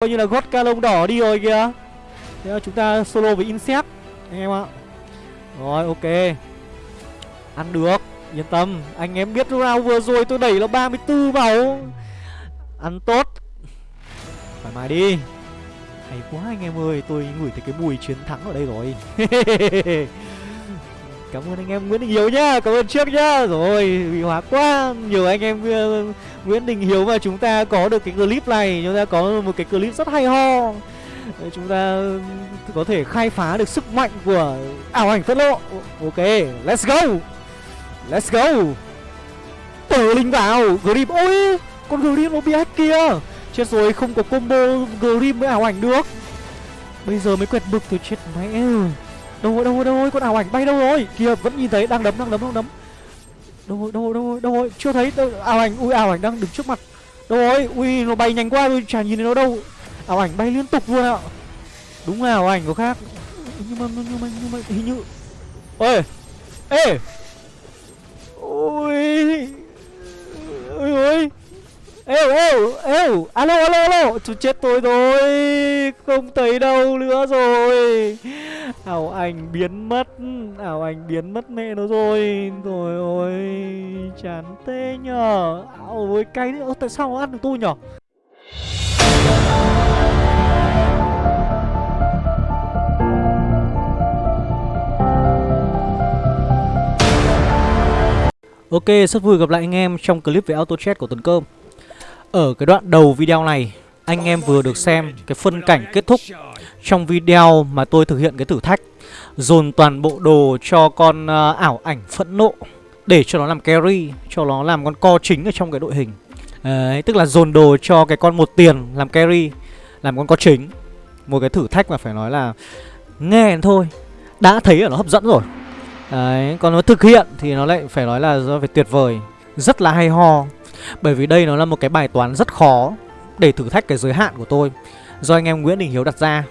Coi như là gót ca lông đỏ đi rồi kìa. Thế là chúng ta solo với Insect Anh em ạ. Rồi, ok. Ăn được, Yên tâm. Anh em biết round vừa rồi tôi đẩy nó 34 vào. Ăn tốt. Thoải mái đi. Hay quá anh em ơi, Tôi ngửi thấy cái mùi chiến thắng ở đây rồi. Cảm ơn anh em Nguyễn Đình Hiếu nhá, Cảm ơn trước nhá. Rồi, bị hóa quá nhiều anh em ờ, Nguyễn Đình Hiếu và chúng ta có được cái clip này. Chúng ta có một cái clip rất hay ho. Chúng ta có thể khai phá được sức mạnh của ảo ảnh phất lộ Ok, Let's go. Let's go. Tờ linh vào. Grim Ôi Con Grim nó bị hack kia. Chết rồi, không có combo Grim với ảo ảnh được. Bây giờ mới quẹt bực tôi chết mẹ. Đâu rồi đâu rồi đâu rồi con ảo ảnh bay đâu rồi? Kìa, vẫn nhìn thấy, đang đấm đang đấm đang đấm. Đâu rồi đâu rồi đâu rồi đâu rồi. Chưa thấy đâu, ảo ảnh ui ảo ảnh đang đứng trước mặt. Đâu rồi ui nó bay nhanh quá tôi chả nhìn thấy nó đâu. Ảo ảnh bay liên tục luôn ạ. Đúng là ảo ảnh có khác. Nhưng mà nhưng mà nhưng mà hình như Ôi Ê. Ôi Ôi ôi. Êu êu êu Alo à, alo à, alo à, Chú chết tôi rồi. Không thấy đâu nữa rồi. Ảo ảnh biến mất. Ảo ảnh biến mất mẹ nó rồi. Rồi ôi Chán tê nhờ. Ảo ôi cay nữa. Tại sao nó ăn được tôi nhở Ok, rất vui gặp lại anh em trong clip về auto chat của Tuấn Cơm. Ở cái đoạn đầu video này Anh em vừa được xem cái phân cảnh kết thúc Trong video mà tôi thực hiện cái thử thách Dồn toàn bộ đồ cho con uh, ảo ảnh phẫn nộ Để cho nó làm carry Cho nó làm con co chính ở trong cái đội hình. Đấy, Tức là dồn đồ cho cái con một tiền làm carry Làm con co chính. Một cái thử thách mà phải nói là Nghe thôi Đã thấy là nó hấp dẫn rồi. Đấy, còn nó thực hiện thì nó lại phải nói là do phải tuyệt vời. Rất là hay ho. Bởi vì đây nó là một cái bài toán rất khó Để thử thách cái giới hạn của tôi. Do anh em Nguyễn Đình Hiếu đặt ra.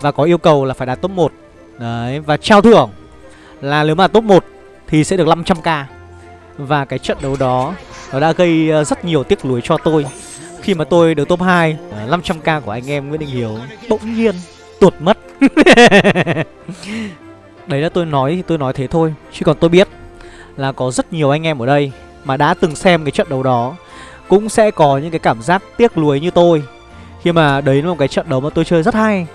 Và có yêu cầu là phải đạt top 1 Đấy, và trao thưởng Là nếu mà top 1 thì sẽ được 500k Và cái trận đấu đó Nó đã gây ờ, rất nhiều tiếc nuối cho tôi. Khi mà tôi được top 2 500k ờ, của anh em Nguyễn Đình Hiếu Bỗng nhiên tuột mất. Đấy là tôi nói thì tôi nói thế thôi. Chứ còn tôi biết là có rất nhiều anh em ở đây mà đã từng xem cái trận đấu đó Cũng sẽ có những cái cảm giác tiếc nuối như tôi. Khi mà đấy là một cái trận đấu mà tôi chơi rất hay.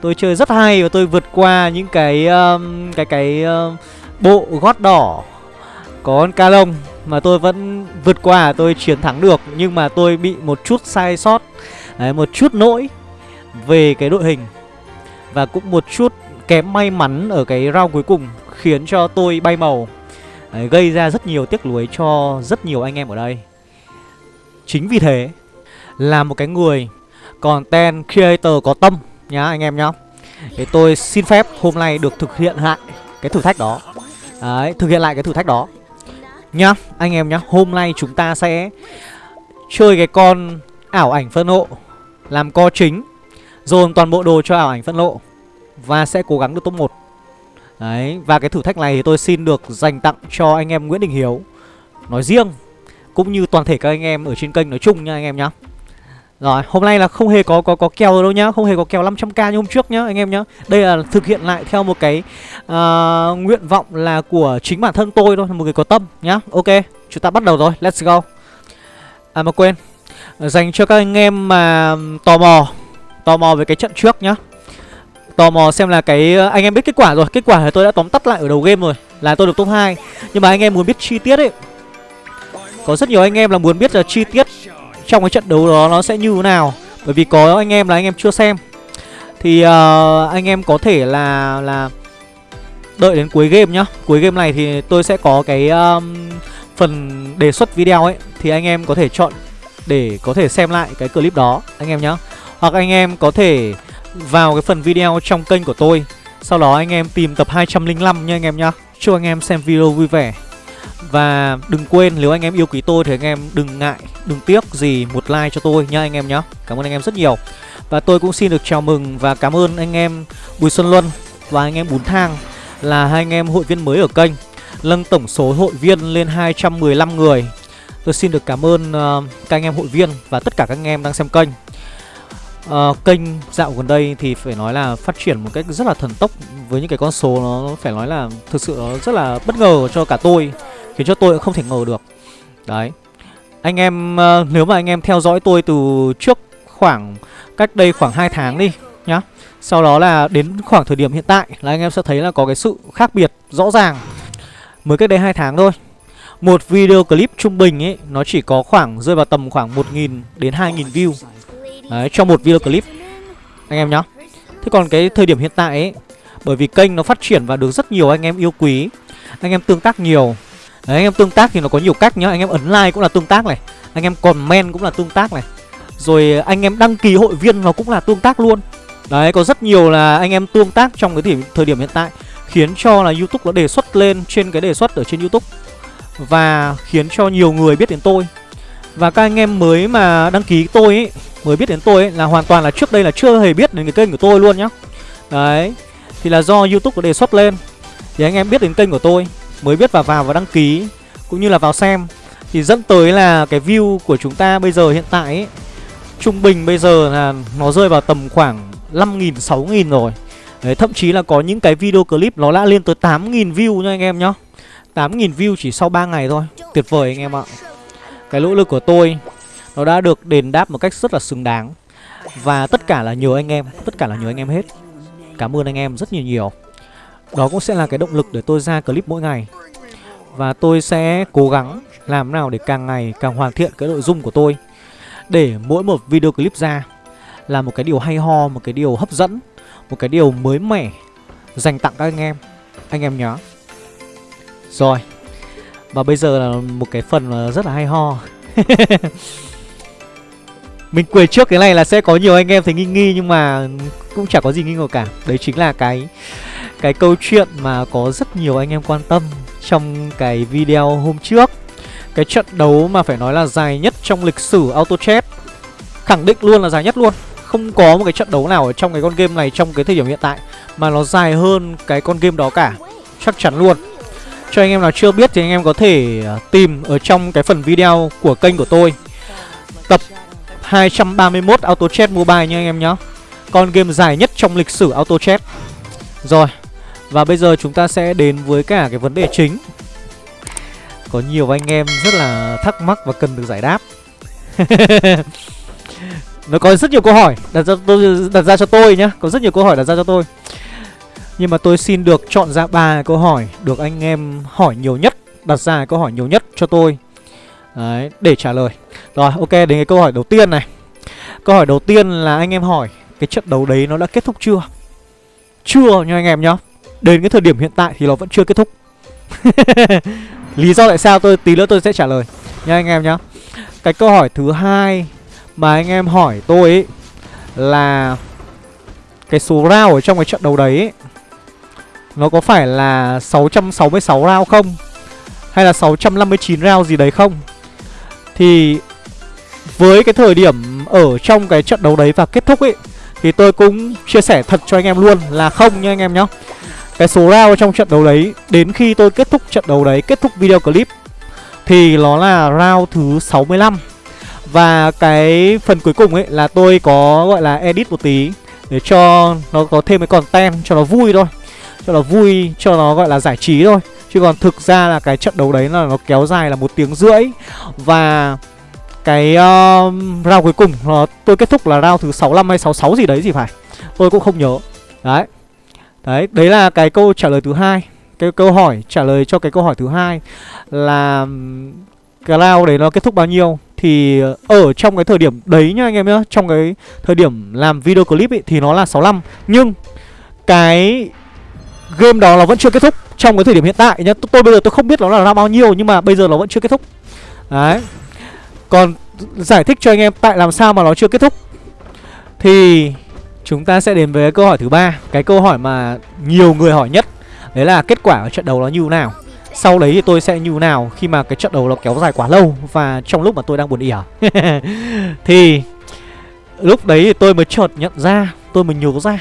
Tôi chơi rất hay và tôi vượt qua những cái um, cái cái um, bộ gót đỏ có con ca lông mà tôi vẫn vượt qua tôi chiến thắng được. Nhưng mà tôi bị một chút sai sót đấy, một chút lỗi về cái đội hình và cũng một chút kém may mắn ở cái round cuối cùng khiến cho tôi bay màu đấy, gây ra rất nhiều tiếc nuối cho rất nhiều anh em ở đây. Chính vì thế là một cái người content creator có tâm nhá anh em nhá. Thì tôi xin phép hôm nay được thực hiện lại cái thử thách đó. Đấy, thực hiện lại cái thử thách đó. Nhá, anh em nhá Hôm nay chúng ta sẽ chơi cái con ảo ảnh phân hộ Làm co chính Dồn toàn bộ đồ cho ảo ảnh phân lộ Và sẽ cố gắng được top 1 Đấy, và cái thử thách này thì tôi xin được dành tặng cho anh em Nguyễn Đình Hiếu Nói riêng Cũng như toàn thể các anh em ở trên kênh nói chung nha anh em nhá rồi, hôm nay là không hề có có có kèo đâu nhá, không hề có kèo 500k như hôm trước nhá anh em nhá. Đây là thực hiện lại theo một cái uh, nguyện vọng là của chính bản thân tôi thôi, một người có tâm nhá. Ok, chúng ta bắt đầu rồi, let's go. À mà quên, dành cho các anh em mà tò mò, tò mò về cái trận trước nhá. Tò mò xem là cái ờ, anh em biết kết quả rồi, kết quả thì tôi đã tóm tắt lại ở đầu game rồi, là tôi được top 2. Nhưng mà anh em muốn biết chi tiết ấy. Có rất nhiều anh em là muốn biết là chi tiết trong cái trận đấu đó nó sẽ như thế nào. Bởi vì có anh em là anh em chưa xem. Thì uh, anh em có thể là là đợi đến cuối game nhá. Cuối game này thì tôi sẽ có cái um, phần đề xuất video ấy. Thì anh em có thể chọn để có thể xem lại cái clip đó anh em nhá. Hoặc anh em có thể vào cái phần video trong kênh của tôi sau đó anh em tìm tập 205 nha anh em nhá chúc anh em xem video vui vẻ và đừng quên nếu anh em yêu quý tôi thì anh em đừng ngại, đừng tiếc gì một like cho tôi nha anh em nhá Cảm ơn anh em rất nhiều Và tôi cũng xin được chào mừng và cảm ơn anh em Bùi Xuân Luân và anh em Bún Thang Là hai anh em hội viên mới ở kênh Nâng tổng số hội viên lên 215 người Tôi xin được cảm ơn uh, các anh em hội viên và tất cả các anh em đang xem kênh uh, Kênh dạo gần đây thì phải nói là phát triển một cách rất là thần tốc Với những cái con số nó phải nói là thực sự nó rất là bất ngờ cho cả tôi Khiến cho tôi cũng không thể ngờ được. Đấy. Anh em, uh, nếu mà anh em theo dõi tôi từ trước khoảng cách đây khoảng 2 tháng đi nhá. Sau đó là đến khoảng thời điểm hiện tại là anh em sẽ thấy là có cái sự khác biệt rõ ràng. Mới cách đây 2 tháng thôi Một video clip trung bình ấy Nó chỉ có khoảng rơi vào tầm khoảng 1.000 đến 2.000 view. Đấy, cho một video clip. Anh em nhá. Thế còn cái thời điểm hiện tại ấy Bởi vì kênh nó phát triển và được rất nhiều anh em yêu quý Anh em tương tác nhiều. Đấy, anh em tương tác thì nó có nhiều cách nhá. Anh em ấn like cũng là tương tác này. Anh em comment cũng là tương tác này. Rồi anh em đăng ký hội viên nó cũng là tương tác luôn. Đấy, có rất nhiều là anh em tương tác trong cái thời, thời điểm hiện tại Khiến cho là Youtube nó đề xuất lên trên cái đề xuất ở trên Youtube Và khiến cho nhiều người biết đến tôi. Và các anh em mới mà đăng ký tôi ấy Mới biết đến tôi ấy là hoàn toàn là trước đây là chưa hề biết đến cái kênh của tôi luôn nhá. Đấy Thì là do Youtube có đề xuất lên. Thì anh em biết đến kênh của tôi Mới biết vào vào và đăng ký Cũng như là vào xem. Thì dẫn tới là cái view của chúng ta bây giờ hiện tại ấy Trung bình bây giờ là nó rơi vào tầm khoảng 5.000, 6.000 rồi. Đấy, thậm chí là có những cái video clip nó đã lên tới 8.000 view nha anh em nhá. 8.000 view chỉ sau 3 ngày thôi. Tuyệt vời anh em ạ. Cái nỗ lực của tôi nó đã được đền đáp một cách rất là xứng đáng. Và tất cả là nhờ anh em Tất cả là nhờ anh em hết. Cảm ơn anh em rất nhiều nhiều. Đó cũng sẽ là cái động lực để tôi ra clip mỗi ngày. Và tôi sẽ cố gắng làm nào để càng ngày càng hoàn thiện cái nội dung của tôi. Để mỗi một video clip ra Là một cái điều hay ho, một cái điều hấp dẫn một cái điều mới mẻ dành tặng các anh em. Anh em nhớ rồi. Và bây giờ là một cái phần rất là hay ho. Mình quên trước cái này là sẽ có nhiều anh em thấy nghi nghi Nhưng mà cũng chả có gì nghi ngờ cả. Đấy chính là cái cái câu chuyện mà có rất nhiều anh em quan tâm Trong cái video hôm trước. Cái trận đấu mà phải nói là dài nhất trong lịch sử Auto Chat Khẳng định luôn là dài nhất luôn. Không có một cái trận đấu nào ở trong cái con game này trong cái thời điểm hiện tại Mà nó dài hơn cái con game đó cả. Chắc chắn luôn. Cho anh em nào chưa biết thì anh em có thể à, tìm ở trong cái phần video của kênh của tôi. Tập 231 Auto Chess Mobile nha anh em nhé Con game dài nhất trong lịch sử Auto Chess Rồi Và bây giờ chúng ta sẽ đến với cả cái vấn đề chính. Có nhiều anh em rất là thắc mắc và cần được giải đáp. Nó có rất nhiều câu hỏi đặt ra, tôi, đặt ra cho tôi nhá. Có rất nhiều câu hỏi đặt ra cho tôi. Nhưng mà tôi xin được chọn ra ba câu hỏi Được anh em hỏi nhiều nhất Đặt ra câu hỏi nhiều nhất cho tôi. Đấy, để trả lời. Rồi, ok, đến cái câu hỏi đầu tiên này. Câu hỏi đầu tiên là anh em hỏi Cái trận đấu đấy nó đã kết thúc chưa? Chưa nha anh em nhá. Đến cái thời điểm hiện tại thì nó vẫn chưa kết thúc. Lý do tại sao tôi tí nữa tôi sẽ trả lời. Nha anh em nhá. Cái câu hỏi thứ hai mà anh em hỏi tôi ấy Là Cái số round ở trong cái trận đấu đấy ấy, Nó có phải là 666 round không? Hay là 659 round gì đấy không? Thì Với cái thời điểm Ở trong cái trận đấu đấy và kết thúc ấy Thì tôi cũng chia sẻ thật cho anh em luôn Là không nha anh em nhá. Cái số round trong trận đấu đấy Đến khi tôi kết thúc trận đấu đấy Kết thúc video clip Thì nó là round thứ 65 và cái phần cuối cùng ấy là tôi có gọi là edit một tí Để cho nó có thêm cái content cho nó vui thôi. Cho nó vui, cho nó gọi là giải trí thôi. Chứ còn thực ra là cái trận đấu đấy là nó kéo dài là một tiếng rưỡi. Và cái uh, round cuối cùng nó tôi kết thúc là round thứ 65 hay 66 gì đấy gì phải. Tôi cũng không nhớ. Đấy. Đấy, đấy là cái câu trả lời thứ hai. Cái câu hỏi trả lời cho cái câu hỏi thứ hai Là um, cái round đấy nó kết thúc bao nhiêu? Thì ở trong cái thời điểm đấy nhá anh em nhá Trong cái thời điểm làm video clip ấy Thì nó là 65 Nhưng cái game đó nó vẫn chưa kết thúc Trong cái thời điểm hiện tại nhá. Tôi bây giờ tôi không biết nó là ra bao nhiêu, Nhưng mà bây giờ nó vẫn chưa kết thúc. Đấy. Còn giải thích cho anh em tại làm sao mà nó chưa kết thúc. Thì chúng ta sẽ đến với câu hỏi thứ ba. Cái câu hỏi mà nhiều người hỏi nhất, Đấy là kết quả ở trận đấu nó như thế nào. Sau đấy thì tôi sẽ như nào khi mà cái trận đấu nó kéo dài quá lâu Và trong lúc mà tôi đang buồn ỉa à? Thì lúc đấy thì tôi mới chợt nhận ra, Tôi mới nhớ ra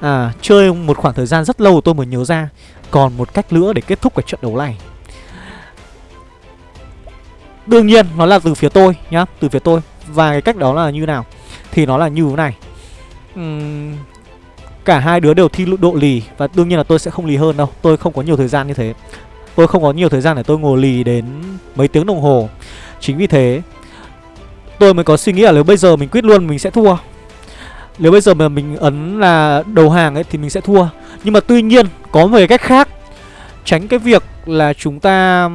À chơi một khoảng thời gian rất lâu tôi mới nhớ ra Còn một cách nữa để kết thúc cái trận đấu này Đương nhiên nó là từ phía tôi nhá Từ phía tôi Và cái cách đó là như nào Thì nó là như thế này uhm, cả hai đứa đều thi độ lì và đương nhiên là tôi sẽ không lì hơn đâu. Tôi không có nhiều thời gian như thế. Tôi không có nhiều thời gian để tôi ngồi lì đến mấy tiếng đồng hồ. Chính vì thế tôi mới có suy nghĩ là nếu bây giờ mình quyết luôn mình sẽ thua. Nếu bây giờ mà mình ấn là đầu hàng ấy thì mình sẽ thua. Nhưng mà tuy nhiên có một cái cách khác tránh cái việc là chúng ta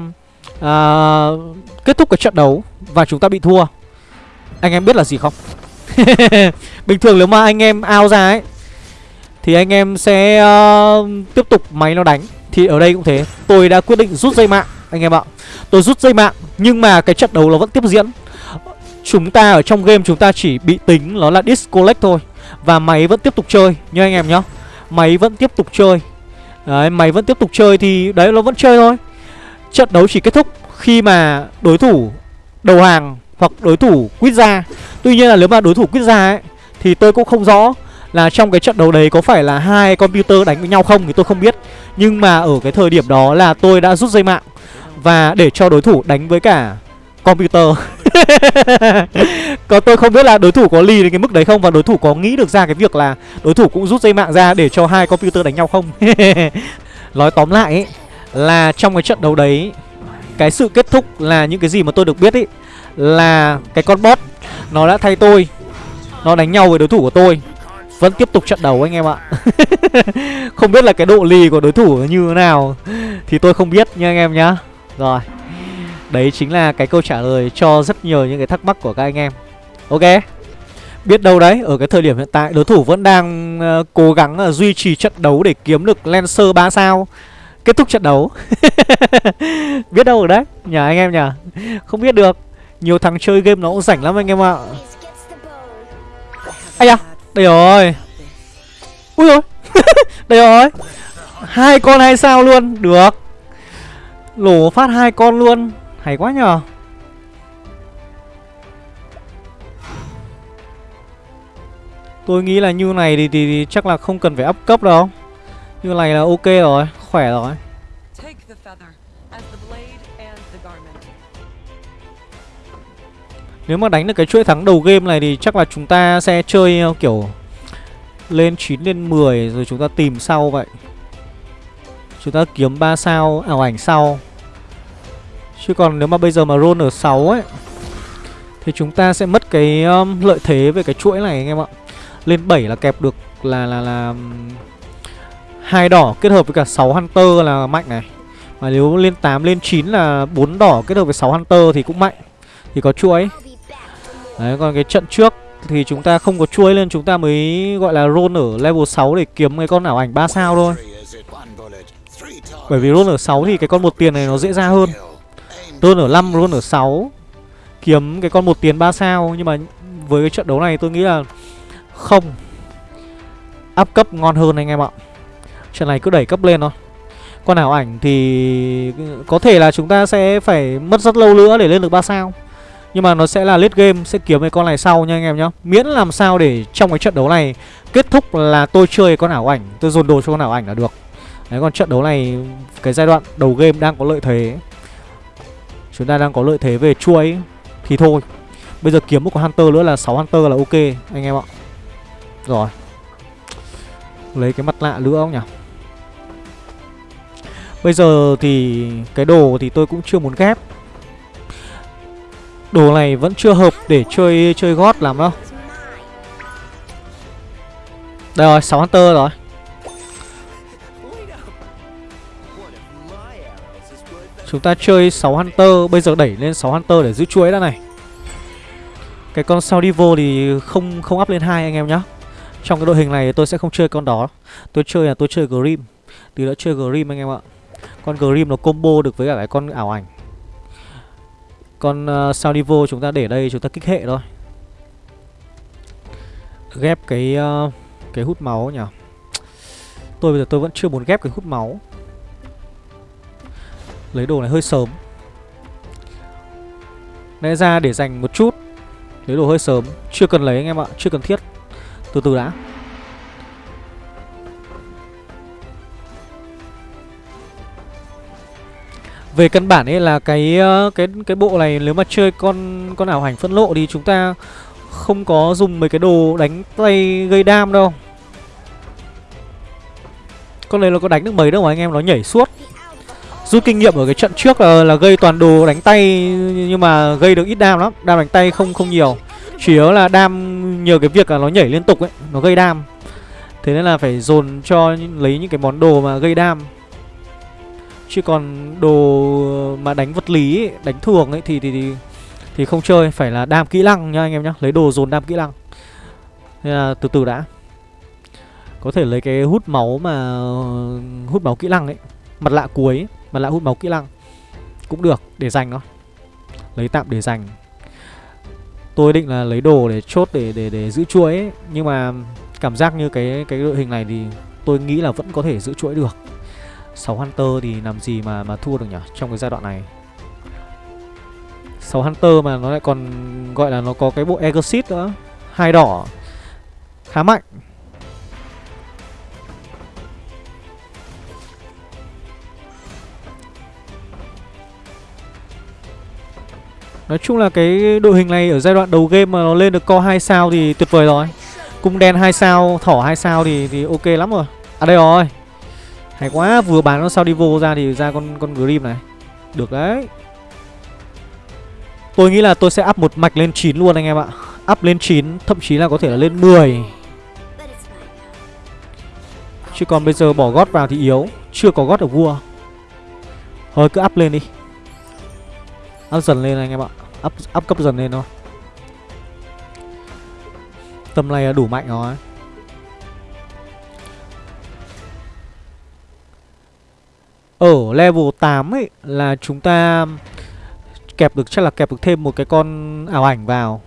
à, kết thúc cái trận đấu và chúng ta bị thua. Anh em biết là gì không? Bình thường nếu mà anh em ao ra ấy Thì anh em sẽ uh, tiếp tục máy nó đánh Thì ở đây cũng thế Tôi đã quyết định rút dây mạng anh em ạ Tôi rút dây mạng Nhưng mà cái trận đấu nó vẫn tiếp diễn Chúng ta ở trong game chúng ta chỉ bị tính Nó là disconnect thôi và máy vẫn tiếp tục chơi nha anh em nhá Máy vẫn tiếp tục chơi. Đấy, máy vẫn tiếp tục chơi thì, đấy, nó vẫn chơi thôi. Trận đấu chỉ kết thúc khi mà đối thủ đầu hàng hoặc đối thủ quýt ra. Tuy nhiên là nếu mà đối thủ quýt ra ấy, Thì tôi cũng không rõ là trong cái trận đấu đấy có phải là hai computer đánh với nhau không thì tôi không biết. Nhưng mà ở cái thời điểm đó là tôi đã rút dây mạng Và để cho đối thủ đánh với cả computer. Còn tôi không biết là đối thủ có lì đến cái mức đấy không Và đối thủ có nghĩ được ra cái việc là đối thủ cũng rút dây mạng ra để cho hai computer đánh nhau không? Nói tóm lại ấy, là trong cái trận đấu đấy, Cái sự kết thúc là những cái gì mà tôi được biết ấy, là cái con bot, nó đã thay tôi, nó đánh nhau với đối thủ của tôi. Vẫn tiếp tục trận đấu anh em ạ. Không biết là cái độ lì của đối thủ như thế nào, thì tôi không biết nha anh em nhá. Rồi đấy chính là cái câu trả lời cho rất nhiều những cái thắc mắc của các anh em. Ok. Biết đâu đấy ở cái thời điểm hiện tại đối thủ vẫn đang uh, cố gắng uh, duy trì trận đấu để kiếm được lancer 3 sao. Kết thúc trận đấu. Biết đâu rồi đấy nhờ anh em nhờ. Không biết được. Nhiều thằng chơi game nó cũng rảnh lắm anh em ạ. Ây à Đây rồi. Ui rồi Đây rồi. Hai con hai sao luôn. Được. Lổ phát hai con luôn. Hay quá nhờ Tôi nghĩ là như này thì, thì, thì chắc là không cần phải up cấp đâu Như này là ok rồi Khỏe rồi Nếu mà đánh được cái chuỗi thắng đầu game này thì chắc là chúng ta sẽ chơi ờ, kiểu lên 9 lên 10 rồi chúng ta tìm sau vậy. Chúng ta kiếm 3 sao ảo ảnh sau. Chứ còn nếu mà bây giờ mà roll ở 6 ấy thì chúng ta sẽ mất cái um, lợi thế về cái chuỗi này anh em ạ. Lên 7 là kẹp được là là là um, hai đỏ kết hợp với cả 6 hunter là mạnh này. Mà nếu lên 8 lên 9 là bốn đỏ kết hợp với 6 hunter thì cũng mạnh. Thì có chuỗi. Đấy còn cái trận trước thì chúng ta không có chuỗi lên chúng ta mới gọi là roll ở level 6 để kiếm cái con ảo ảnh 3 sao thôi. Bởi vì roll ở 6 thì cái con một tiền này nó dễ ra hơn. Roll ở 5 luôn ở 6 kiếm cái con một tiền 3 sao, nhưng mà với cái trận đấu này tôi nghĩ là không áp cấp ngon hơn anh em ạ. Trận này cứ đẩy cấp lên thôi. Con ảo ảnh thì có thể là chúng ta sẽ phải mất rất lâu nữa để lên được 3 sao. Nhưng mà nó sẽ là late game, Sẽ kiếm cái con này sau nha anh em nhá Miễn làm sao để trong cái trận đấu này Kết thúc là tôi chơi con ảo ảnh, Tôi dồn đồ cho con ảo ảnh là được Đấy, còn trận đấu này, Cái giai đoạn đầu game đang có lợi thế Chúng ta đang có lợi thế về chuỗi Thì thôi. Bây giờ kiếm một con Hunter nữa là 6 Hunter là ok Anh em ạ. Rồi. Lấy cái mặt lạ nữa không nhỉ? Bây giờ thì Cái đồ thì tôi cũng chưa muốn ghép. Đồ này vẫn chưa hợp để chơi chơi gót làm đâu. Đây rồi, 6 Hunter rồi. Chúng ta chơi 6 Hunter Bây giờ đẩy lên 6 Hunter để giữ chuỗi đã này. Cái con Saudivo thì không không up lên hai anh em nhá. Trong cái đội hình này tôi sẽ không chơi con đó. Tôi chơi là tôi chơi Grim. Từ đã chơi Grim anh em ạ. Con Grim nó combo được với cả cái con ảo ảnh. Con ờ, uh, Saudivo chúng ta để đây chúng ta kích hệ thôi. Ghép cái uh, cái hút máu nhỉ. Tôi bây giờ tôi vẫn chưa muốn ghép cái hút máu. Lấy đồ này hơi sớm. Lẽ ra để dành một chút, Lấy đồ hơi sớm. Chưa cần lấy anh em ạ, Chưa cần thiết. Từ từ đã. Về căn bản ấy là cái ờ, cái cái bộ này nếu mà chơi con con ảo hành phân lộ thì chúng ta Không có dùng mấy cái đồ đánh tay gây đam đâu. Con này nó có đánh được mấy đâu mà anh em nó nhảy suốt. Rút kinh nghiệm ở cái trận trước là, là gây toàn đồ đánh tay Nhưng mà gây được ít đam lắm. Đam đánh tay không không nhiều. Chủ yếu là đam nhờ cái việc là nó nhảy liên tục ấy Nó gây đam. Thế nên là phải dồn cho lấy những cái món đồ mà gây đam. Chứ còn đồ mà đánh vật lý ấy, đánh thường ấy thì, thì thì thì không chơi, phải là đam kỹ năng nha anh em nhá, lấy đồ dồn đam kỹ năng. Nên là từ từ đã. Có thể lấy cái hút máu mà hút máu kỹ năng ấy, mặt lạ cuối, ấy, mà lại hút máu kỹ năng cũng được để dành nó. Lấy tạm để dành. Tôi định là lấy đồ để chốt để để để giữ chuỗi ấy, nhưng mà cảm giác như cái cái đội hình này thì tôi nghĩ là vẫn có thể giữ chuỗi được. 6 Hunter thì làm gì mà mà thua được nhỉ Trong cái giai đoạn này 6 Hunter mà nó lại còn gọi là nó có cái bộ Exit nữa hai đỏ Khá mạnh Nói chung là cái đội hình này ở giai đoạn đầu game mà nó lên được co 2 sao thì tuyệt vời rồi Cung đen 2 sao, thỏ 2 sao thì thì ok lắm rồi À đây rồi hay quá, vừa bán con sao đi vô ra thì ra con con Grim này. Được đấy. Tôi nghĩ là tôi sẽ up một mạch lên 9 luôn anh em ạ. Up lên 9, thậm chí là có thể là lên 10. Chứ còn bây giờ bỏ gót vào thì yếu, chưa có gót ở vua. Thôi cứ up lên đi. Up dần lên anh em ạ. Up up cấp dần lên thôi. Tầm này là đủ mạnh rồi. Ở level 8 ấy là chúng ta kẹp được, chắc là kẹp được thêm một cái con ảo ảnh vào.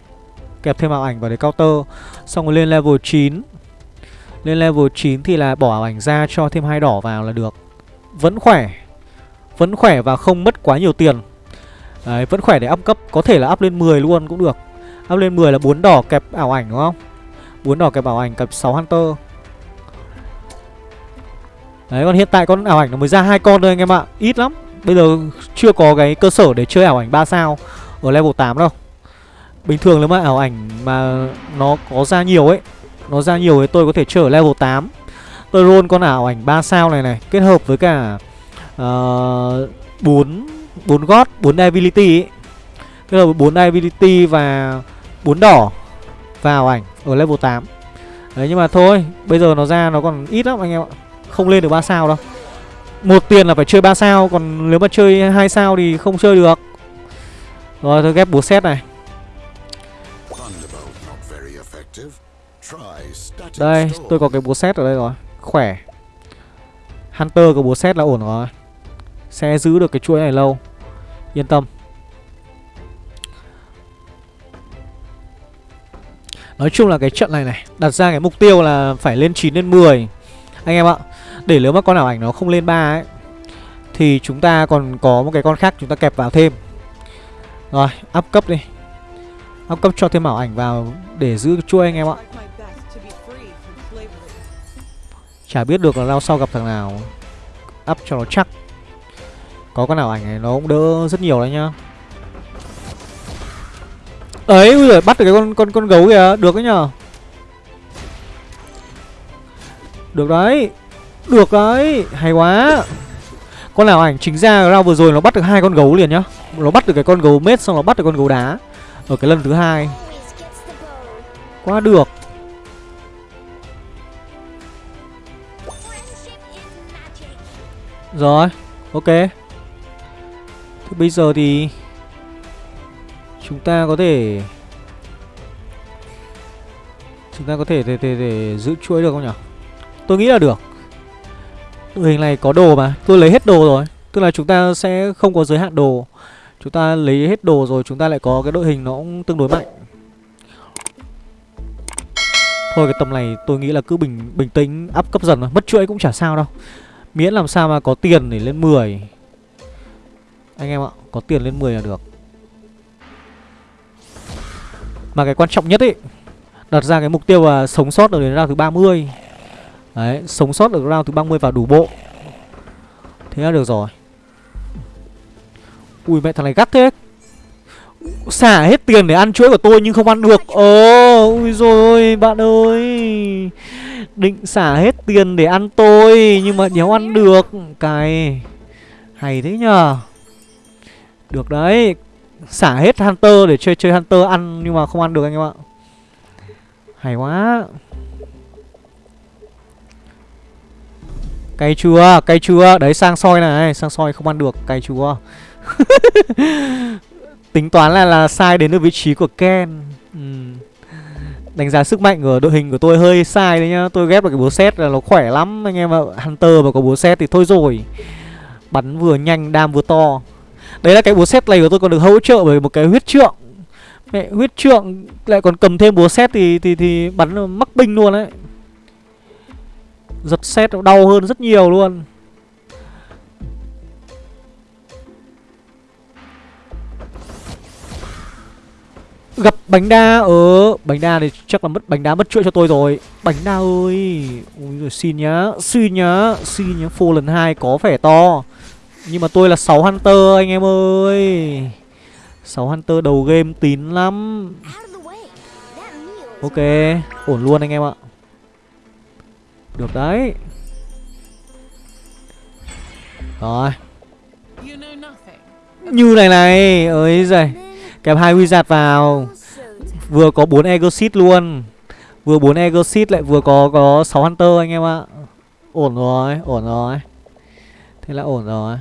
Kẹp thêm ảo ảnh vào để counter. Xong rồi lên level 9. Lên level 9 thì là bỏ ảo ảnh ra cho thêm hai đỏ vào là được. Vẫn khỏe. Vẫn khỏe và không mất quá nhiều tiền. Đấy, vẫn khỏe để up cấp, có thể là up lên 10 luôn cũng được. Up lên 10 là 4 đỏ kẹp ảo ảnh đúng không? 4 đỏ kẹp ảo ảnh kẹp 6 hunter. Đấy còn hiện tại con ảo ảnh nó mới ra hai con thôi anh em ạ Ít lắm Bây giờ chưa có cái cơ sở để chơi ảo ảnh 3 sao Ở level 8 đâu Bình thường nếu mà ảo ảnh mà nó có ra nhiều ấy Nó ra nhiều thì tôi có thể chơi ở level 8 Tôi roll con ảo ảnh 3 sao này này Kết hợp với cả ờ, uh, 4 4 gót 4 ability ấy. Tức là với 4 ability và 4 đỏ vào ảnh ở level 8 Đấy, nhưng mà thôi, Bây giờ nó ra nó còn ít lắm anh em ạ. Không lên được 3 sao đâu. Một tiền là phải chơi 3 sao, Còn nếu mà chơi 2 sao thì không chơi được. Rồi tôi ghép búa set này. Đây, tôi có cái búa set ở đây rồi. Khỏe. Hunter có búa set là ổn rồi. Sẽ giữ được cái chuỗi này lâu. Yên tâm. Nói chung là cái trận này này Đặt ra cái mục tiêu là phải lên 9 lên 10 Anh em ạ để nếu mà con ảo ảnh nó không lên 3 ấy Thì chúng ta còn có một cái con khác chúng ta kẹp vào thêm. Rồi, up cấp đi. Up cấp cho thêm ảo ảnh vào để giữ chuôi anh em ạ. Chả biết được là lao sau gặp thằng nào. Up cho nó chắc. Có con nào ảnh này nó cũng đỡ rất nhiều đấy nhá. Ấy, ui giời, bắt được cái con con con gấu kìa, được đấy nhờ. Được đấy. Được đấy. Hay quá. Con nào ảnh chính ra ra vừa rồi nó bắt được hai con gấu liền nhá. Nó bắt được cái con gấu mết xong nó bắt được con gấu đá Ở cái lần thứ hai. Quá được. Rồi Ok. Thế bây giờ thì Chúng ta có thể Chúng ta có thể để, để, để giữ chuỗi được không nhỉ? Tôi nghĩ là được. Đội hình này có đồ mà Tôi lấy hết đồ rồi. Tức là chúng ta sẽ không có giới hạn đồ. Chúng ta lấy hết đồ rồi chúng ta lại có cái đội hình nó cũng tương đối mạnh. Thôi cái tầm này tôi nghĩ là cứ bình bình tĩnh áp cấp dần thôi. Mất chuỗi cũng chả sao đâu. Miễn làm sao mà có tiền để lên 10 anh em ạ Có tiền lên 10 là được. Mà cái quan trọng nhất ấy Đặt ra cái mục tiêu là sống sót được đến round thứ 30 Đấy, sống sót được round thứ 30 vào đủ bộ. Thế là được rồi. Ui mẹ thằng này gắt thế. Xả hết tiền để ăn chuỗi của tôi nhưng không ăn được. Ồ Ui rồi bạn ơi. Định xả hết tiền để ăn tôi Nhưng mà đéo ăn được. Cái Hay thế nhờ. Được đấy. Xả hết Hunter để chơi chơi Hunter ăn Nhưng mà không ăn được anh em ạ. Hay quá. Cay chua, Cay chua Đấy sang soi này. Sang soi không ăn được. Cay chua Tính toán là là sai đến được vị trí của Ken. Ừ. Đánh giá sức mạnh của đội hình của tôi hơi sai đấy nhá. Tôi ghép được cái búa xét là nó khỏe lắm Anh em ạ. Hunter mà có búa xét thì thôi rồi. Bắn vừa nhanh đam vừa to. Đấy là cái búa xét này của tôi còn được hỗ trợ bởi một cái huyết trượng. Mẹ, huyết trượng lại còn cầm thêm búa xét thì thì thì bắn mắc binh luôn đấy. Giật xét đau hơn rất nhiều luôn. Gặp bánh đa Ờ bánh đa thì chắc là mất, bánh đá mất chuỗi cho tôi rồi. Bánh đa ơi, Ui rồi xin nhá Xin nhá Xin nhá, Phô lần hai có vẻ to. Nhưng mà tôi là 6 Hunter anh em ơi. 6 Hunter đầu game tín lắm. Ok Ổn luôn anh em ạ. Được đấy. Rồi. Như này này ơi giời. Kẹp hai wizard vào. Vừa có 4 Exit luôn. Vừa 4 Exit lại vừa có có 6 Hunter anh em ạ. Ổn rồi, ổn rồi. Thế là ổn rồi.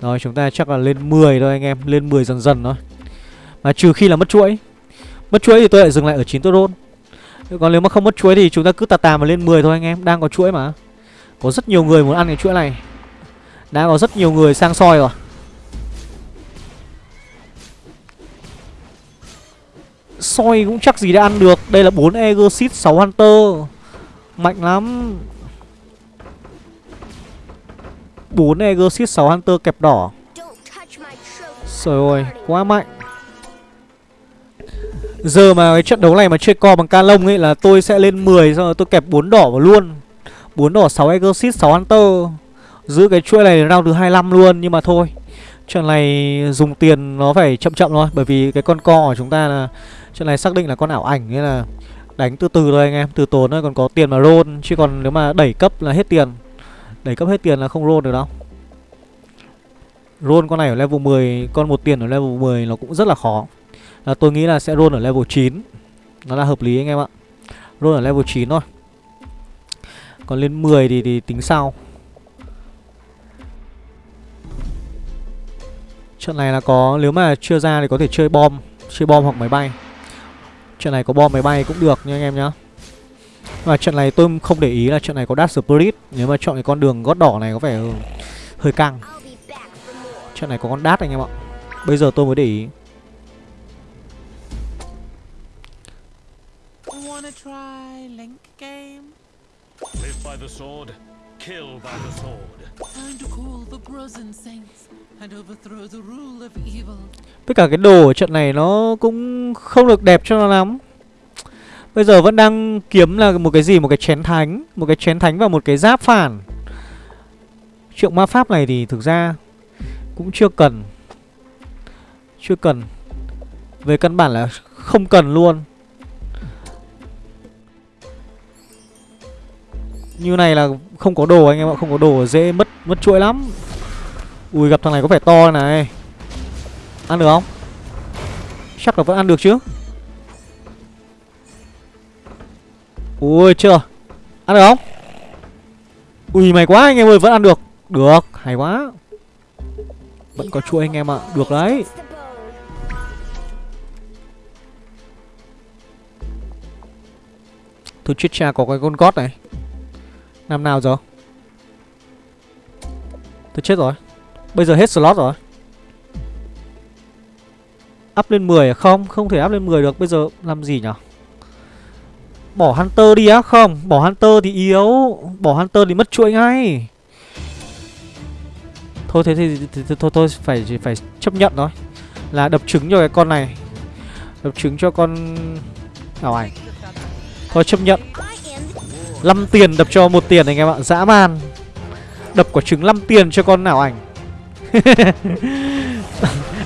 Rồi, chúng ta chắc là lên 10 thôi anh em, Lên 10 dần dần thôi. Mà trừ khi là mất chuỗi. Mất chuỗi thì tôi lại dừng lại ở 9 tốt Còn nếu mà không mất chuỗi thì chúng ta cứ tà tà mà lên 10 thôi anh em, Đang có chuỗi mà. Có rất nhiều người muốn ăn cái chuỗi này. Đã có rất nhiều người sang soi rồi. Soi cũng chắc gì đã ăn được. Đây là 4 Exit 6 Hunter. Mạnh lắm. 4 Exit 6 Hunter kẹp đỏ. Trời ơi, quá mạnh. Giờ mà cái trận đấu này mà chơi co bằng Calong ấy là tôi sẽ lên 10 Xong rồi tôi kẹp 4 đỏ vào luôn. 4 đỏ 6 Exit 6 Hunter. Giữ cái chuỗi này round thứ 25 luôn, Nhưng mà thôi. Trận này dùng tiền nó phải chậm chậm thôi, Bởi vì cái con co của chúng ta là Trận này xác định là con ảo ảnh Nên là đánh từ từ thôi anh em, Từ tốn thôi, còn có tiền mà roll, Chứ còn nếu mà đẩy cấp là hết tiền. Đẩy cấp hết tiền là không roll được đâu. Roll con này ở level 10 Con một tiền ở level 10 nó cũng rất là khó. Là Tôi nghĩ là sẽ roll ở level 9 Nó là hợp lý anh em ạ. Roll ở level 9 thôi. Còn lên 10 thì, thì tính sau. Trận này là có Nếu mà chưa ra thì có thể chơi bom Chơi bom hoặc máy bay. Trận này có bom máy bay cũng được nha anh em nhá. Và trận này tôi không để ý là trận này có Dash Spirit. Nếu mà chọn cái con đường gót đỏ này có vẻ hơi căng. Trận này có con Dash anh em ạ. Bây giờ tôi mới để ý. Live by the sword, kill by the sword. Time to call the Brozen Saints. Tất cả cái đồ ở trận này nó cũng không được đẹp cho nó lắm Bây giờ vẫn đang kiếm là một cái gì? Một cái chén thánh. Một cái chén thánh và một cái giáp phản. Triệu ma pháp này thì thực ra Cũng chưa cần. Chưa cần. Về căn bản là không cần luôn. Như này là không có đồ anh em ạ, Không có đồ dễ mất mất chuỗi lắm. Ui, gặp thằng này có vẻ to này. Ăn được không? Chắc là vẫn ăn được chứ. Ui chưa. Ăn được không? Ui mày quá anh em ơi vẫn ăn được. Được hay quá. Vẫn có chuỗi anh em ạ. Được đấy. Thôi chết cha có cái con gót này. Năm nào rồi Tôi chết rồi. Bây giờ hết slot rồi. Up lên 10 à? Không, không thể up lên 10 được. Bây giờ làm gì nhỉ Bỏ Hunter đi á Không, bỏ Hunter thì yếu. Bỏ Hunter thì mất chuỗi ngay. Thôi thế thì, thì, thì thôi thôi phải phải chấp nhận thôi. Là đập trứng cho cái con này. Đập trứng cho con ảo ảnh Thôi chấp nhận. 5 tiền đập cho một tiền anh em ạ Dã man. Đập quả trứng 5 tiền cho con ảo ảnh.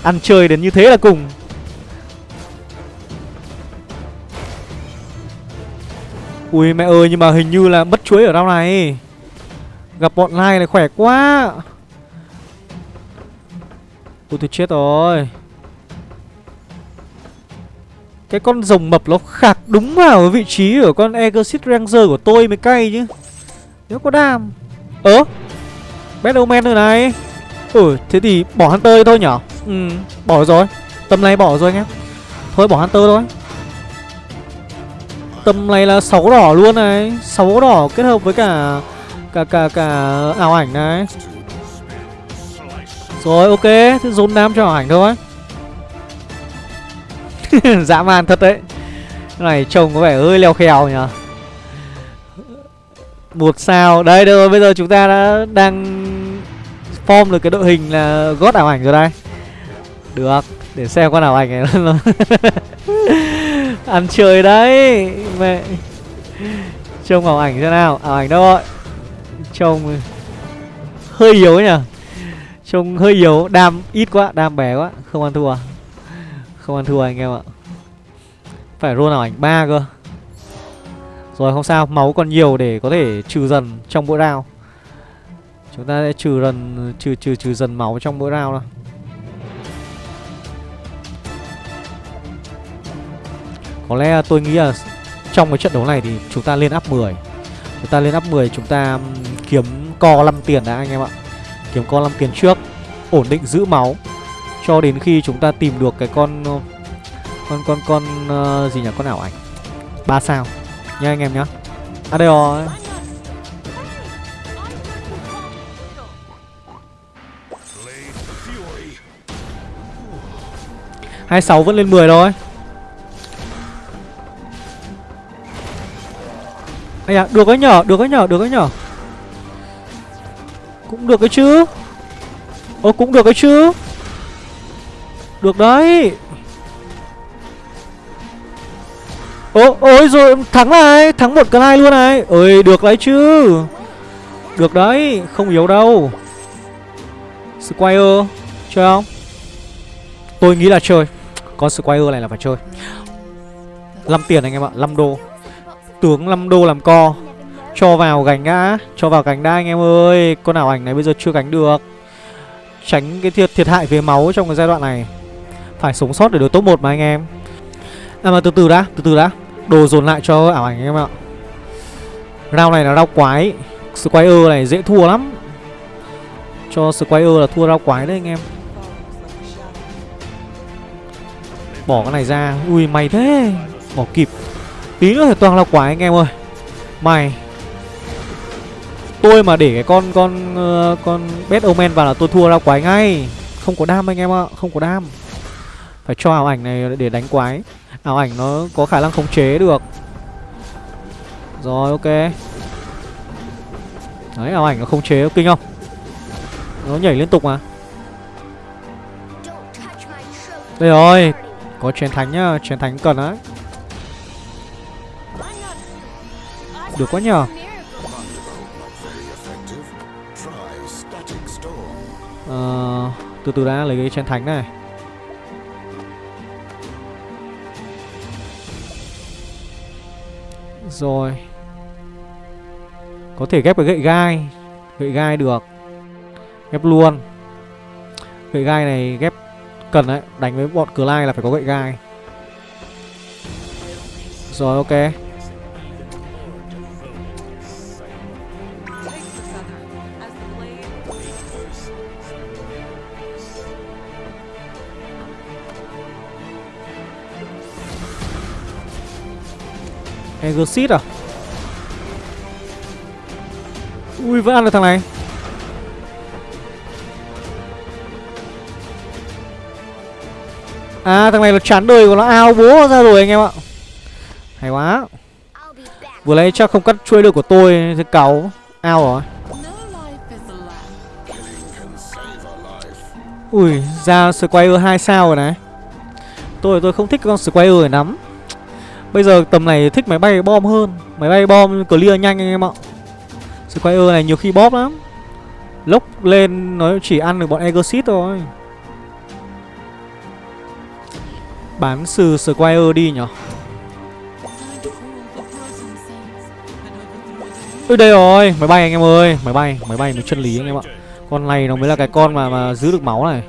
Ăn chơi đến như thế là cùng. Ui, mẹ ơi, nhưng mà hình như là mất chuối ở đâu này. Gặp bọn lai này khỏe quá. Ui, tôi chết rồi. Cái con rồng mập nó khạc đúng vào vị trí của con Exit Ranger của tôi mới cay chứ. Nếu có đam. Ơ? Battleman rồi này. Ừ thế thì bỏ Hunter thôi nhở? Ừ bỏ rồi. Tầm này bỏ rồi anh em. Thôi, bỏ Hunter thôi. Tầm này là 6 đỏ luôn này. 6 đỏ kết hợp với cả Cả cả cả ảo ảnh này. Rồi, ok. Thế dồn đam cho ảo ảnh thôi. Dã man thật đấy. Cái này trông có vẻ hơi leo khèo nhỉ. Một sao? Đây được rồi, bây giờ chúng ta đã đang Form được cái đội hình là gót ảo ảnh rồi đây. Được, Để xem con ảo ảnh này Ăn chơi đấy, Mẹ. Trông ảo ảnh thế nào. Ảo ảnh đâu rồi Trông ờ, Hơi yếu nhỉ? Trông hơi yếu. Đam ít quá, Đam bé quá. Không ăn thua à? Không ăn thua anh em ạ. Phải roll ảo ảnh ba cơ. Rồi không sao, Máu còn nhiều để có thể trừ dần trong mỗi round. Chúng ta sẽ trừ dần, Trừ trừ trừ dần máu trong mỗi round nào Có lẽ tôi nghĩ là trong cái trận đấu này thì chúng ta lên up 10 Chúng ta lên up 10 chúng ta kiếm co 5 tiền đã anh em ạ. Kiếm co 5 tiền trước Ổn định giữ máu. Cho đến khi chúng ta tìm được cái con Con con con uh, gì nhỉ con ảo ảnh. 3 sao. Nha anh em nhá. À đây rồi hai sáu vẫn lên 10 thôi. Ây à, được cái nhở, được cái nhở, được cái nhở. Cũng được cái chứ. Ô cũng được cái chứ. Được đấy. Ô, ôi rồi thắng này Thắng một cái luôn này. Ơi được đấy chứ. Được đấy, không yếu đâu. Squire Chơi không? Tôi nghĩ là chơi. Con Squire này là phải chơi. 5 tiền anh em ạ, 5 đô. Tướng 5 đô làm co. Cho vào gánh đã Cho vào gánh đã anh em ơi. Con ảo ảnh này bây giờ chưa gánh được. Tránh cái thiệt, thiệt hại về máu trong cái giai đoạn này. Phải sống sót để được top 1 mà anh em. À mà từ từ đã Từ từ đã. Đồ dồn lại cho ảo ảnh anh em ạ. Rao này là rao quái. Squire này dễ thua lắm. Cho Squire là thua rao quái đấy anh em. Bỏ cái này ra. Ui mày thế. Bỏ kịp. Tí nữa thì toàn là quả anh em ơi. Mày. Tôi mà để cái con con uh, con Bad Omen vào là tôi thua ra quái ngay. Không có đam anh em ạ Không có đam. Phải cho ảo ảnh này để đánh quái. Ảo ảnh nó có khả năng khống chế được. Rồi ok. Đấy ảo ảnh nó khống chế kinh không? Nó nhảy liên tục mà. Đây rồi Có chén thánh nhá Chén thánh cần đấy Được quá nhờ. Ờ, từ từ đã lấy cái chén thánh này. Rồi. Có thể ghép cái gậy gai. Gậy gai được. Ghép luôn. Gậy gai này ghép cần đấy. Đánh với bọn cửa lai là phải có gậy gai. Rồi ok. Exit à? Ui, vẫn ăn được thằng này. À thằng này nó chán đời của nó. Ao bố ra rồi anh em ạ. Hay quá. Vừa lấy chắc không cắt chuôi được của tôi Thì cáu. Ao rồi Ui, ra Squire 2 sao rồi này. Tôi tôi không thích con Squire này lắm Bây giờ tầm này thích máy bay bom hơn. Máy bay bom clear nhanh anh em ạ. Squire này nhiều khi bóp lắm. Lốc lên nó chỉ ăn được bọn Egosit thôi. Bán sư Squire đi nhở? Ôi đây rồi, máy bay anh em ơi. Máy bay, máy bay nó chân lý anh em ạ. Con này nó mới là cái con mà mà giữ được máu này.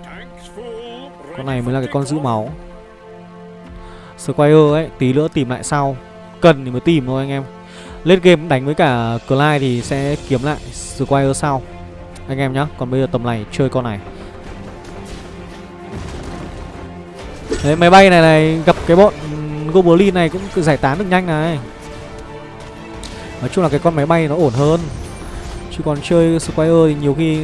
Con này mới là cái con giữ máu. Squire ấy, tí nữa tìm lại sau. Cần thì mới tìm thôi anh em. Lên game đánh với cả Clyde thì sẽ kiếm lại Squire sau. Anh em nhá, còn bây giờ tầm này chơi con này. Đấy máy bay này này gặp cái bọn Goblin này cũng giải tán được nhanh này. Nói chung là cái con máy bay nó ổn hơn. Chứ còn chơi Squire thì nhiều khi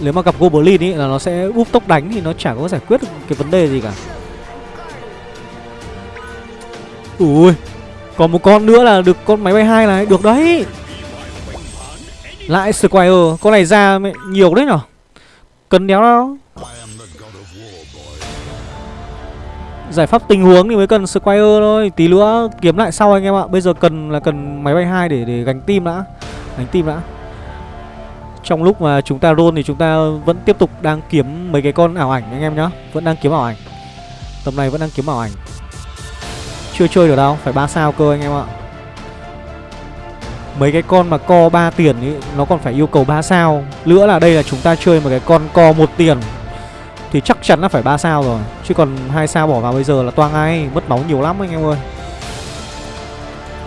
Nếu mà gặp Goblin ý là nó sẽ úp tốc đánh Thì nó chả có giải quyết được cái vấn đề gì cả. Ui, Còn một con nữa là được con máy bay hai này. Được đấy. Lại Squire, Con này ra nhiều đấy nhở? Cần đéo đâu Giải pháp tình huống thì mới cần Squire thôi. Tí nữa kiếm lại sau anh em ạ. Bây giờ cần là cần máy bay hai để để gánh tim đã. Gánh tim đã. Trong lúc mà chúng ta roll thì chúng ta vẫn tiếp tục đang kiếm mấy cái con ảo ảnh anh em nhá. Vẫn đang kiếm ảo ảnh. Tầm này vẫn đang kiếm ảo ảnh. Chưa chơi được đâu, phải 3 sao cơ anh em ạ. Mấy cái con mà co 3 tiền ý Nó còn phải yêu cầu 3 sao. Nữa là đây là chúng ta chơi một cái con co một tiền thì chắc chắn là phải 3 sao rồi. Chứ còn hai sao bỏ vào bây giờ là toang ai Mất máu nhiều lắm anh em ơi.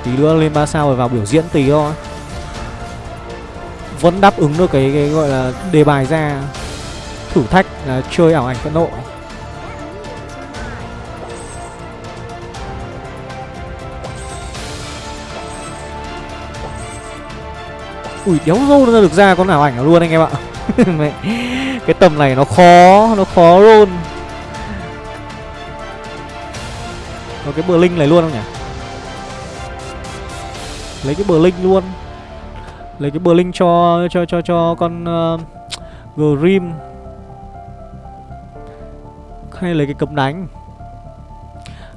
Tí nữa lên 3 sao rồi vào biểu diễn tí thôi. Vẫn đáp ứng được cái, cái gọi là đề bài ra. Thử thách là chơi ảo ảnh phẫn nộ. Ui đéo rô nó được ra con ảo ảnh luôn anh em ạ. Cái tầm này nó khó Nó khó luôn. Có cái bờ linh này luôn không nhỉ? Lấy cái bờ linh luôn. Lấy cái bờ linh cho cho cho cho con ờ, uh, Grim Hay lấy cái cấm đánh.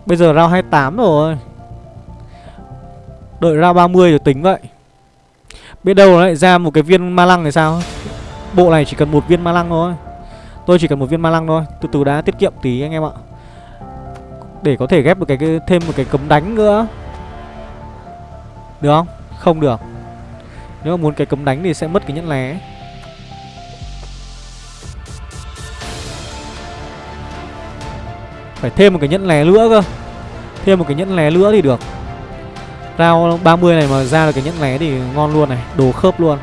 Bây giờ round 28 rồi. Đợi round 30 rồi tính vậy. Biết đâu lại ra một cái viên ma lăng thì sao? Bộ này chỉ cần một viên ma lăng thôi. Tôi chỉ cần một viên ma lăng thôi. Từ từ đã tiết kiệm tí anh em ạ. Để có thể ghép được cái, cái thêm một cái cấm đánh nữa. Được không? Không được. Nếu mà muốn cái cấm đánh thì sẽ mất cái nhẫn lé Phải thêm một cái nhẫn lé nữa cơ. Thêm một cái nhẫn lé nữa thì được. Rao 30 này mà ra được cái nhẫn lé thì ngon luôn này Đồ khớp luôn.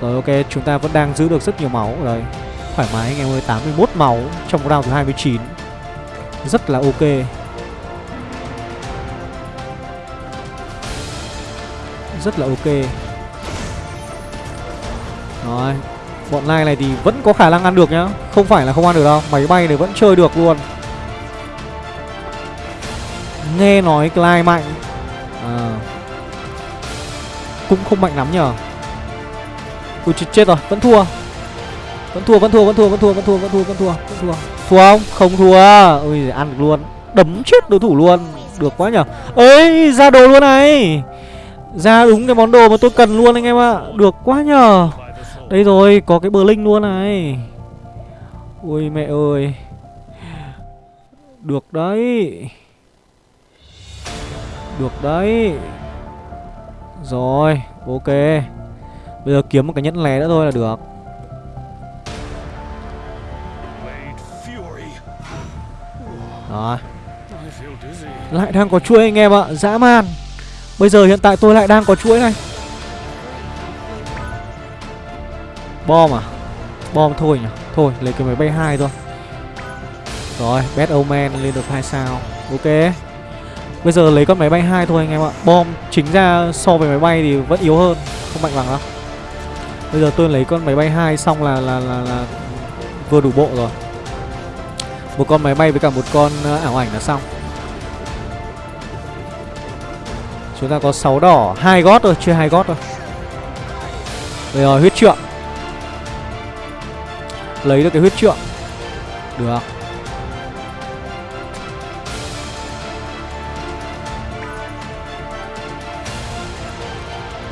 Rồi ok, chúng ta vẫn đang giữ được rất nhiều máu. Ở đây Thoải mái anh em ơi, 81 máu trong round thứ 29 Rất là ok. Rất là ok. Rồi Bọn lai này thì vẫn có khả năng ăn được nhá. Không phải là không ăn được đâu Máy bay này vẫn chơi được luôn. Nghe nói Clyde mạnh. À. Cũng không mạnh lắm nhờ. Ui chết, chết rồi, vẫn thua. Vẫn thua, vẫn thua, vẫn thua, vẫn thua, vẫn thua, vẫn thua, vẫn thua, vẫn thua. Thua không? Không thua. Ui, ăn được luôn. Đấm chết đối thủ luôn. Được quá nhở Ấy, ra đồ luôn này. Ra đúng cái món đồ mà tôi cần luôn anh em ạ. Được quá nhờ. Đây rồi, có cái bờ linh luôn này. Ui mẹ ơi. Được đấy. Được đấy. Rồi, ok. Bây giờ kiếm một cái nhẫn lé nữa thôi là được. Đó. Lại đang có chuỗi anh em ạ Dã man. Bây giờ hiện tại tôi lại đang có chuỗi này. Bom à? Bom thôi nhỉ? Thôi lấy cái máy bay hai thôi. Rồi Bad Omen lên được hai sao. Ok. Bây giờ lấy con máy bay hai thôi anh em ạ Bom chính ra so với máy bay thì vẫn yếu hơn Không mạnh bằng đâu Bây giờ tôi lấy con máy bay hai xong là là là, là vừa đủ bộ rồi. Một con máy bay với cả một con ờ, ảo ảnh là xong. Chúng ta có 6 đỏ, hai gót rồi, chưa hai gót rồi. Bây giờ huyết trượng. Lấy được cái huyết trượng. Được.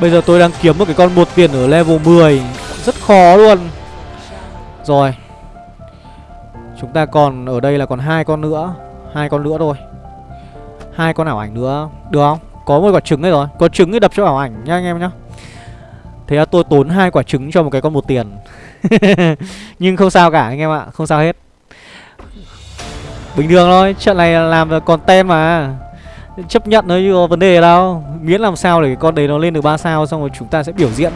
Bây giờ tôi đang kiếm một cái con một tiền ở level 10 Rất khó luôn. Rồi. Chúng ta còn ở đây là còn hai con nữa. Hai con nữa thôi. Hai con ảo ảnh nữa. Được không? Có một quả trứng đây rồi. Có trứng thì đập cho ảo ảnh nha anh em nhá. Thế là tôi tốn hai quả trứng cho một cái con một tiền. Nhưng không sao cả anh em ạ. Không sao hết. Bình thường thôi. Trận này làm còn tem mà. Chấp nhận thôi, chứ có vấn đề đâu. Miễn làm sao để cái con đấy nó lên được 3 sao, Xong rồi chúng ta sẽ biểu diễn.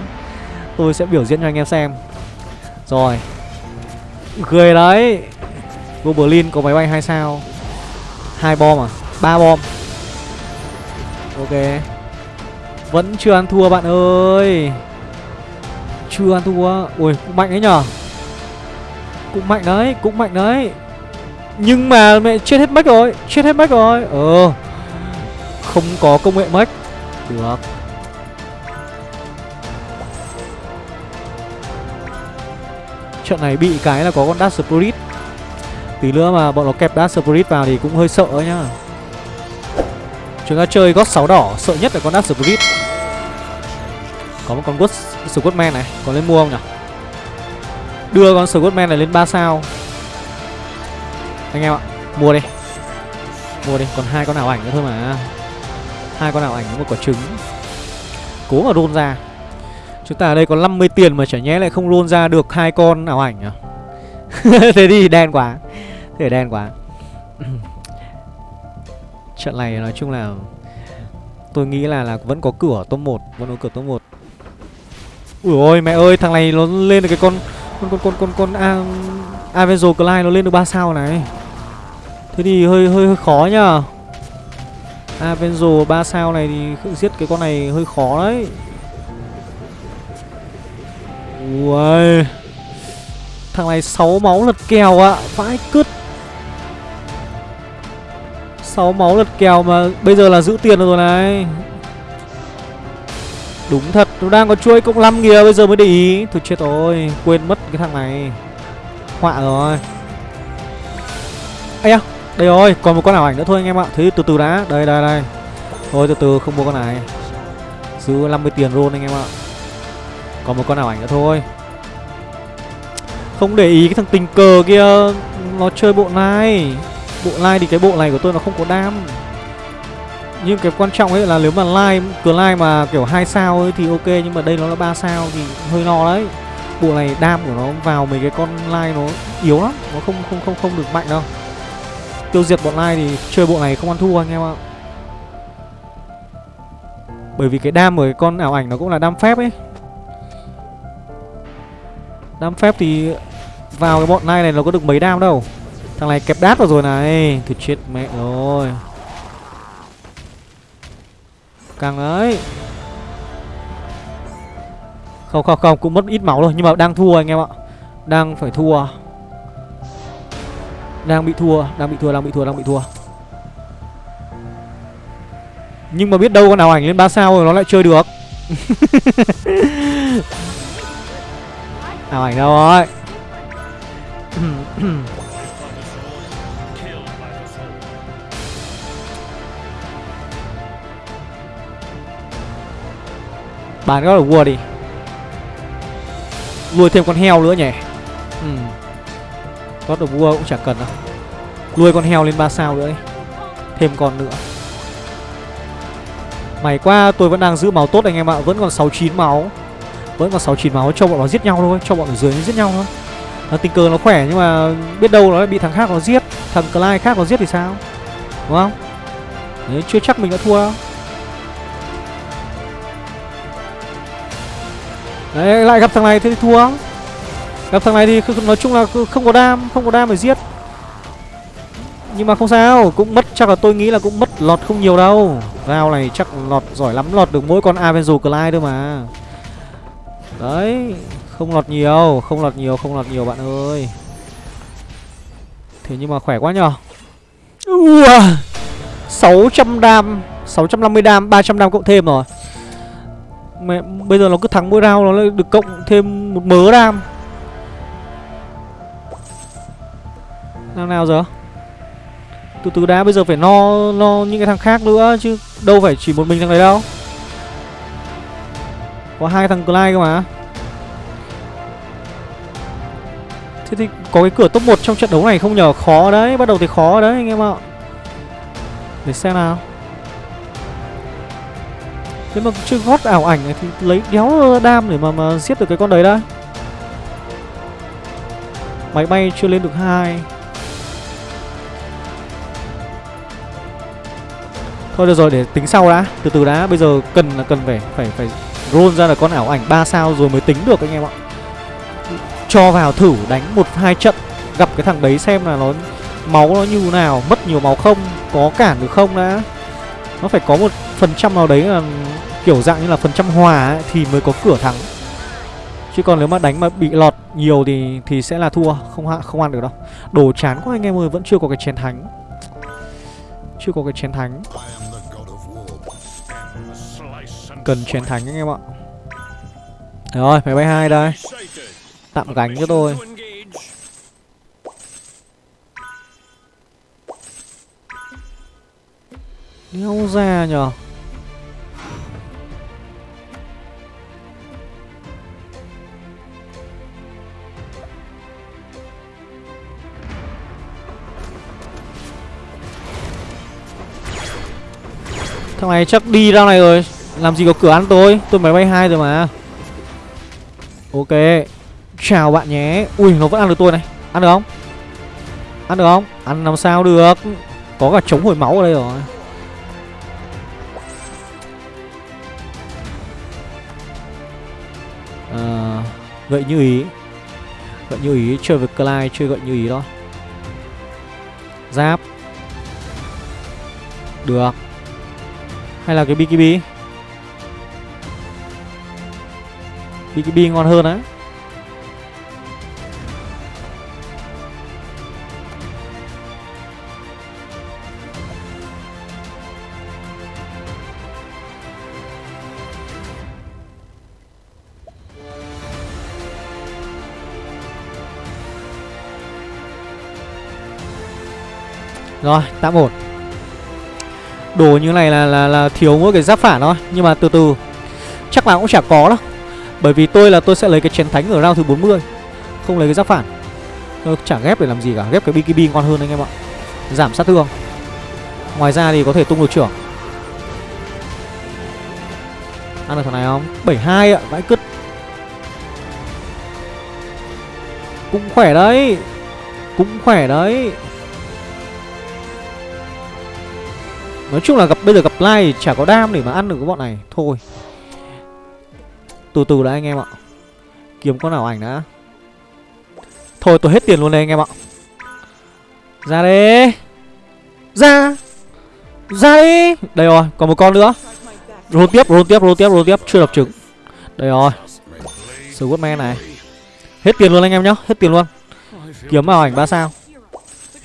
Tôi sẽ biểu diễn cho anh em xem. Rồi. Cười đấy. Goblin có máy bay 2 sao. Hai bom à? Ba bom. Ok. Vẫn chưa ăn thua bạn ơi. Chưa ăn thua. Ui, cũng mạnh đấy nhở? Cũng mạnh đấy, Cũng mạnh đấy. Nhưng mà mẹ chết hết mech rồi, Chết hết mech rồi. Ờ. Không có công nghệ mech. Được. Trận này bị cái là có con Dark Spirit. Tí nữa mà bọn nó kẹp Dark Spirit vào thì cũng hơi sợ nhá. Chúng ta chơi gót 6 đỏ, Sợ nhất là con Dark Spirit. Có một con God Squadman này, Có lên mua không nhỉ? Đưa con Squadman này lên 3 sao. Anh em ạ, Mua đi. Mua đi, Còn hai con ảo ảnh nữa thôi mà hai con ảo ảnh với một quả trứng. Cố mà roll ra. Chúng ta ở đây có 50 tiền mà chả nhẽ lại không roll ra được hai con ảo ảnh à? Thế thì đen quá. Thế đen quá. Trận này nói chung là Tôi nghĩ là là vẫn có cửa top 1 Vẫn có cửa top 1 Ui ôi mẹ ơi thằng này nó lên được cái con Con con con con con A, Avenger Clyde nó lên được 3 sao này. Thế thì hơi hơi hơi khó nhá À, Avenzo 3 sao này thì giết cái con này hơi khó đấy. Ui Thằng này 6 máu lật kèo ạ à. Vãi cứt. 6 máu lật kèo mà bây giờ là giữ tiền rồi này. Đúng thật, nó đang có chuỗi cộng 5 kìa, bây giờ mới để ý. Thôi chết rồi, quên mất cái thằng này. Họa rồi. Ây da, đây rồi, còn một con ảo ảnh nữa thôi anh em ạ. Thế từ từ đã, đây đây đây. Thôi từ từ không mua con này. Giữ 50 tiền luôn anh em ạ. Còn một con ảo ảnh nữa thôi. Không để ý cái thằng tình cờ kia. Nó chơi bộ này. Bộ like thì cái bộ này của tôi nó không có đam. Nhưng cái quan trọng ấy là nếu mà like Cửa like mà kiểu hai sao ấy thì ok Nhưng mà đây nó là 3 sao thì hơi lo đấy. Bộ này đam của nó vào mấy cái con like nó yếu lắm. Nó không không không không được mạnh đâu. Tiêu diệt bọn lai thì chơi bộ này không ăn thua anh em ạ. Bởi vì cái đam của cái con ảo ảnh nó cũng là đam phép ấy. Đam phép thì vào cái bọn này này nó có được mấy đam đâu. Thằng này kẹp đát vào rồi này. Thì chết mẹ rồi. Càng đấy Không không không, Cũng mất ít máu rồi Nhưng mà đang thua anh em ạ. Đang phải thua. Đang bị thua, Đang bị thua, Đang bị thua, Đang bị thua. Nhưng mà biết đâu con nào ảnh lên 3 sao rồi, nó lại chơi được. Nào ảnh đâu rồi? Bán có là vua đi. Nuôi thêm con heo nữa nhỉ? Ừ. God of War cũng chẳng cần đâu. Nuôi con heo lên 3 sao nữa đi Thêm con nữa. Mày qua tôi vẫn đang giữ máu tốt anh em ạ Vẫn còn 69 máu. Vẫn còn 69 máu cho bọn nó giết nhau thôi Cho bọn ở dưới nó giết nhau thôi. Nó tình cờ nó khỏe nhưng mà biết đâu nó lại bị thằng khác nó giết. Thằng Clyde khác nó giết thì sao? Đúng không? Đấy, chưa chắc mình đã thua đâu. Đấy, lại gặp thằng này thế thì thua. Gặp thằng này thì nói chung là không có đam Không có đam để giết. Nhưng mà không sao Cũng mất chắc là tôi nghĩ là cũng mất lọt không nhiều đâu. Rao này chắc lọt giỏi lắm Lọt được mỗi con Avenger Clyde thôi mà. Đấy Không lọt nhiều Không lọt nhiều Không lọt nhiều bạn ơi. Thế nhưng mà khỏe quá nhờ. Ua 600 đam 650 đam 300 đam cộng thêm rồi. Mẹ, bây giờ nó cứ thắng mỗi round nó lại được cộng thêm một mớ đam. Nào nào giờ? Từ từ đã bây giờ phải no no những cái thằng khác nữa chứ Đâu phải chỉ một mình thằng đấy đâu. Có hai thằng Clyde cơ mà. Thế thì có cái cửa top 1 trong trận đấu này không nhờ? Khó đấy, bắt đầu thì khó đấy anh em ạ. Để xem nào. Thế mà chưa gót ảo ảnh này thì lấy đéo đam để mà mà giết được cái con đấy đã, Máy bay chưa lên được hai. Thôi được rồi để tính sau đã. Từ từ đã Bây giờ cần là cần phải phải phải roll ra là con ảo ảnh 3 sao rồi mới tính được anh em ạ. Cho vào thử đánh một hai trận Gặp cái thằng đấy xem là nó Máu nó như nào Mất nhiều máu không Có cản được không đã. Nó phải có một phần trăm nào đấy là Kiểu dạng như là phần trăm hòa ấy, Thì mới có cửa thắng. Chứ còn nếu mà đánh mà bị lọt nhiều thì thì sẽ là thua Không không ăn được đâu. Đồ chán quá anh em ơi Vẫn chưa có cái chén thánh. Chưa có cái chén thánh. Cần chén thánh anh em ạ. Rồi máy bay hai đây. Tạm gánh cho tôi. Nhau ra nhở Thằng này chắc đi ra này rồi. Làm gì có cửa ăn tôi? Tôi máy bay hai rồi mà. Ok. Chào bạn nhé. Ui nó vẫn ăn được tôi này. Ăn được không? Ăn được không? Ăn làm sao được? Có cả chống hồi máu ở đây rồi. Ờ, à, Gậy như ý. Gậy như ý Chơi với Clyde Chơi gậy như ý đó. Giáp. Được hay là cái BKB BKB ngon hơn á. Rồi, tạm ổn. Đồ như này là là là thiếu mỗi cái giáp phản thôi. Nhưng mà từ từ, Chắc là cũng chả có đâu. Bởi vì tôi là tôi sẽ lấy cái chén thánh ở round thứ 40 Không lấy cái giáp phản. Tôi chả ghép để làm gì cả, Ghép cái BKB ngon hơn anh em ạ. Giảm sát thương. Ngoài ra thì có thể tung được trưởng. Ăn được thằng này không? 72 ạ, vãi cứt. Cũng khỏe đấy. Cũng khỏe đấy. Nói chung là gặp, bây giờ gặp lai chả có đam để mà ăn được cái bọn này. Thôi. Từ từ đã anh em ạ. Kiếm con nào ảnh đã. Thôi, tôi hết tiền luôn đây anh em ạ. Ra đi. Ra. Ra đi. Đây rồi, còn một con nữa. Roll tiếp roll tiếp roll tiếp roll tiếp. Chưa đập trứng Đây rồi. Squadman này. Hết tiền luôn anh em nhá, Hết tiền luôn. Kiếm vào ảnh ba sao.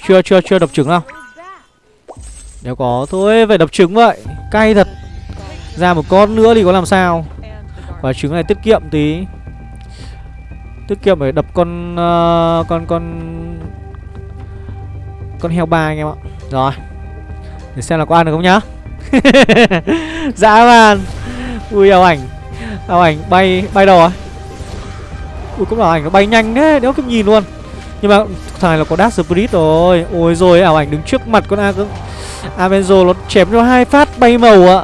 Chưa chưa chưa đập trứng đâu nếu có thôi phải đập trứng vậy. Cay thật. Ra một con nữa thì có làm sao? Và trứng này tiết kiệm tí. Tiết kiệm phải đập con uh, Con con Con heo ba anh em ạ. Rồi. Để xem là có ăn được không nhá. Dã man. Ui ảo ảnh. Ảo ảnh bay bay đầu rồi Ui cũng là ảnh nó bay nhanh thế Đéo kịp nhìn luôn. Nhưng mà thằng này là có Dark Spirit rồi. Ôi rồi, ảo ảnh đứng trước mặt con A Avenzo nó chém cho hai phát bay màu ạ.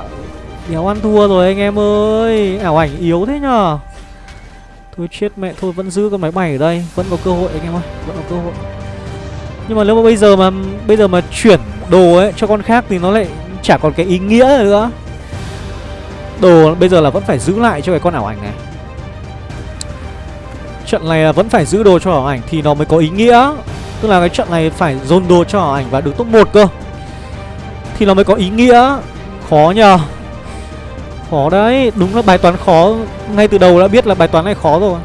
Đéo ăn thua rồi anh em ơi. Ảo ảnh yếu thế nhờ. Thôi chết mẹ, Thôi vẫn giữ con máy bay ở đây. Vẫn có cơ hội anh em ơi, Vẫn có cơ hội. Nhưng mà nếu mà bây giờ mà, Bây giờ mà chuyển đồ ấy cho con khác Thì nó lại chả còn cái ý nghĩa nữa. Đồ bây giờ là vẫn phải giữ lại cho cái con ảo ảnh này. Trận này là vẫn phải giữ đồ cho ảo ảnh Thì nó mới có ý nghĩa. Tức là cái trận này phải dồn đồ cho ảo ảnh Và được top 1 cơ. Thì nó mới có ý nghĩa. Khó nhờ. Khó đấy. Đúng là bài toán khó. Ngay từ đầu đã biết là bài toán này khó rồi.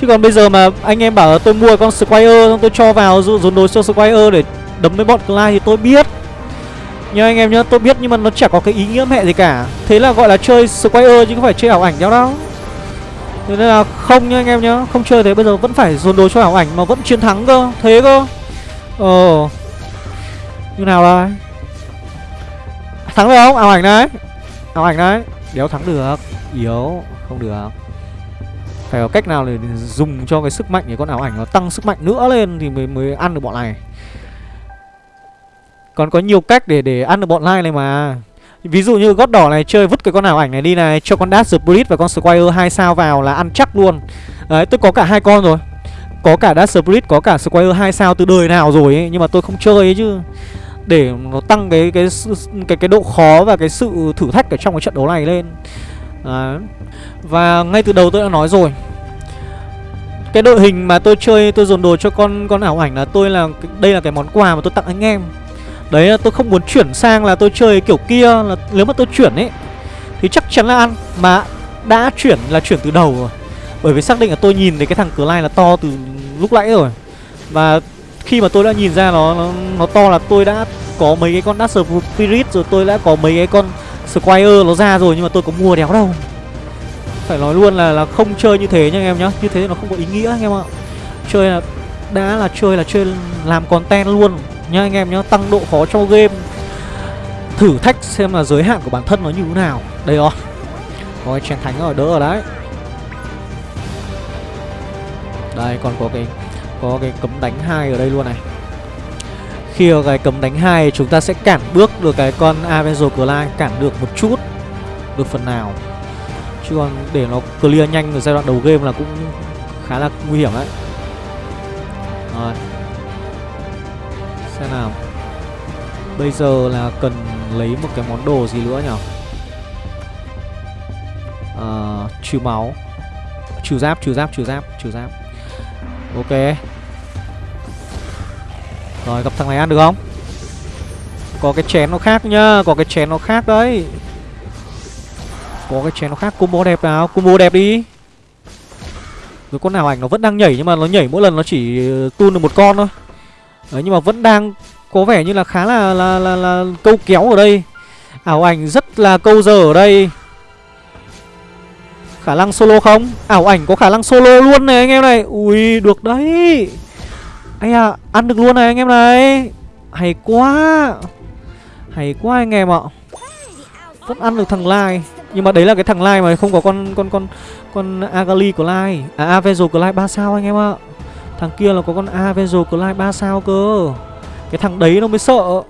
Chứ còn bây giờ mà anh em bảo là tôi mua con Squire Xong tôi cho vào dồn đồ cho Squire để đấm với bọn Clyde thì tôi biết nhá anh em nhá tôi biết nhưng mà nó chả có cái ý nghĩa mẹ gì cả. Thế là gọi là chơi Squire chứ không phải chơi ảo ảnh nhau đâu. Thế nên là không nhá anh em nhá Không chơi thế bây giờ vẫn phải dồn đồ cho ảo ảnh mà vẫn chiến thắng cơ. Thế cơ. Ờ Như nào đây? Thắng được không? Ảo ảnh đấy ảo ảnh đấy đéo thắng được. Yếu. Không được. Phải có cách nào để dùng cho cái sức mạnh để con ảo ảnh nó tăng sức mạnh nữa lên thì mới mới ăn được bọn này còn có nhiều cách để để ăn được bọn lai này mà. Ví dụ như gót đỏ này, chơi vứt cái con ảo ảnh này đi này, Cho con Dash Spirit và con Squire hai sao vào là ăn chắc luôn. Đấy, tôi có cả hai con rồi. Có cả Dash Spirit, có cả Squire hai sao từ đời nào rồi ấy, Nhưng mà tôi không chơi ấy chứ. Để nó tăng cái cái cái cái độ khó và cái sự thử thách ở trong cái trận đấu này lên. Đấy. Và ngay từ đầu tôi đã nói rồi. Cái đội hình mà tôi chơi, tôi dồn đồ cho con con ảo ảnh là tôi là, đây là cái món quà mà tôi tặng anh em. Đấy là tôi không muốn chuyển sang là tôi chơi kiểu kia là Nếu mà tôi chuyển ấy Thì chắc chắn là ăn. Mà đã chuyển là chuyển từ đầu rồi. Bởi vì xác định là tôi nhìn thấy cái thằng cửa Clyde là to từ lúc nãy rồi. Và khi mà tôi đã nhìn ra nó nó, nó to là tôi đã có mấy cái con Duster Spirit rồi tôi đã có mấy cái con Squire nó ra rồi nhưng mà tôi có mua đéo đâu. Phải nói luôn là là không chơi như thế nha anh em nhá. Như thế nó không có ý nghĩa anh em ạ. Chơi là đã là chơi là chơi làm content luôn nhá, anh em nhá, tăng độ khó cho game. Thử thách xem là giới hạn của bản thân nó như thế nào. Đây rồi. Có chén thánh ở đỡ ở đấy. Đây, còn có cái có cái cấm đánh hai ở đây luôn này. Khi có cái cấm đánh hai, chúng ta sẽ cản bước được cái con Avenger Clyde, cản được một chút, được phần nào. Chứ còn để nó clear nhanh ở giai đoạn đầu game là cũng khá là nguy hiểm đấy. Rồi. Xem nào. Bây giờ là cần lấy một cái món đồ gì nữa nhỉ? À, Trừ máu. Trừ giáp, trừ giáp, trừ giáp, trừ giáp. Ok. Rồi gặp thằng này ăn được không? Có cái chén nó khác nhá Có cái chén nó khác đấy. Có cái chén nó khác. Combo đẹp nào? Combo đẹp đi. Rồi con nào ảnh nó vẫn đang nhảy Nhưng mà nó nhảy mỗi lần nó chỉ tun được một con thôi. Đấy, nhưng mà vẫn đang có vẻ như là khá là là, là, là câu kéo ở đây. Ảo ảnh rất là câu giờ ở đây. Khả năng solo không? Ảo ảnh có khả năng solo luôn này anh em này. Ui được đấy. Ây à ăn được luôn này anh em này. Hay quá. Hay quá anh em ạ. Vẫn ăn được thằng Lai. Nhưng mà đấy là cái thằng Lai mà không có con con con con Agali của Lai À Avenger của Lai 3 sao anh em ạ? Thằng kia là có con Avenger Clyde 3 sao cơ. Cái thằng đấy nó mới sợ.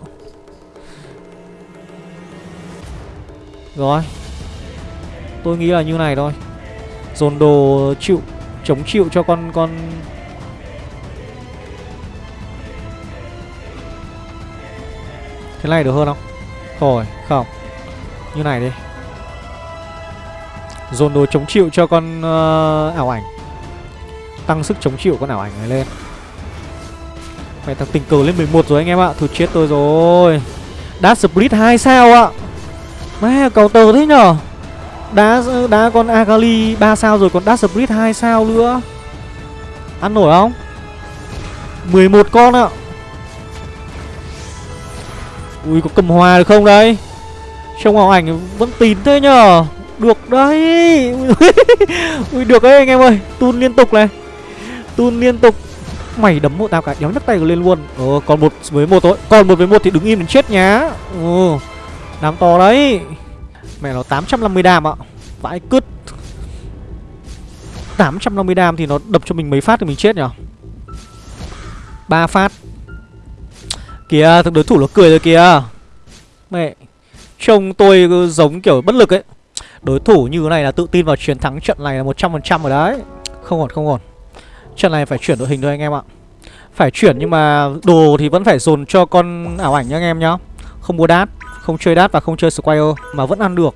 Rồi. Tôi nghĩ là như này thôi. Dồn đồ chịu Chống chịu cho con con Thế này được hơn không? Rồi, không. Như này đi. Dồn đồ chống chịu cho con uh, ảo ảnh. Tăng sức chống chịu con ảo ảnh này lên. Mẹ thằng tình cờ lên 11 rồi anh em ạ Thôi chết tôi rồi. Đá split 2 sao ạ. Mẹ cầu tờ thế nhở? Đá đá con Akali 3 sao rồi còn đá split 2 sao nữa. Ăn nổi không? 11 con ạ. Ui, có cầm hòa được không đấy Trông ảo ảnh vẫn tín thế nhở? Được đấy. Ui, được đấy anh em ơi. Tun liên tục này. Tun liên tục. Mày đấm một tao cả, đéo nhấc tay lên luôn. Ờ còn một với một thôi. Còn một với một thì đứng im đến chết nhá. Ờ, ừ Đám to đấy. Mẹ nó 850 đam ạ. Vãi cứt. 850 đam thì nó đập cho mình mấy phát thì mình chết nhở? Ba phát. Kìa, thằng đối thủ nó cười rồi kìa. Mẹ, Trông tôi giống kiểu bất lực ấy. Đối thủ như thế này là tự tin vào chiến thắng trận này là 100% rồi đấy. Không ổn không ổn. Trận này phải chuyển đội hình thôi anh em ạ. Phải chuyển nhưng mà đồ thì vẫn phải dồn cho con ảo ảnh nhá anh em nhá. Không mua đát, Không chơi đát và không chơi Squire Mà vẫn ăn được.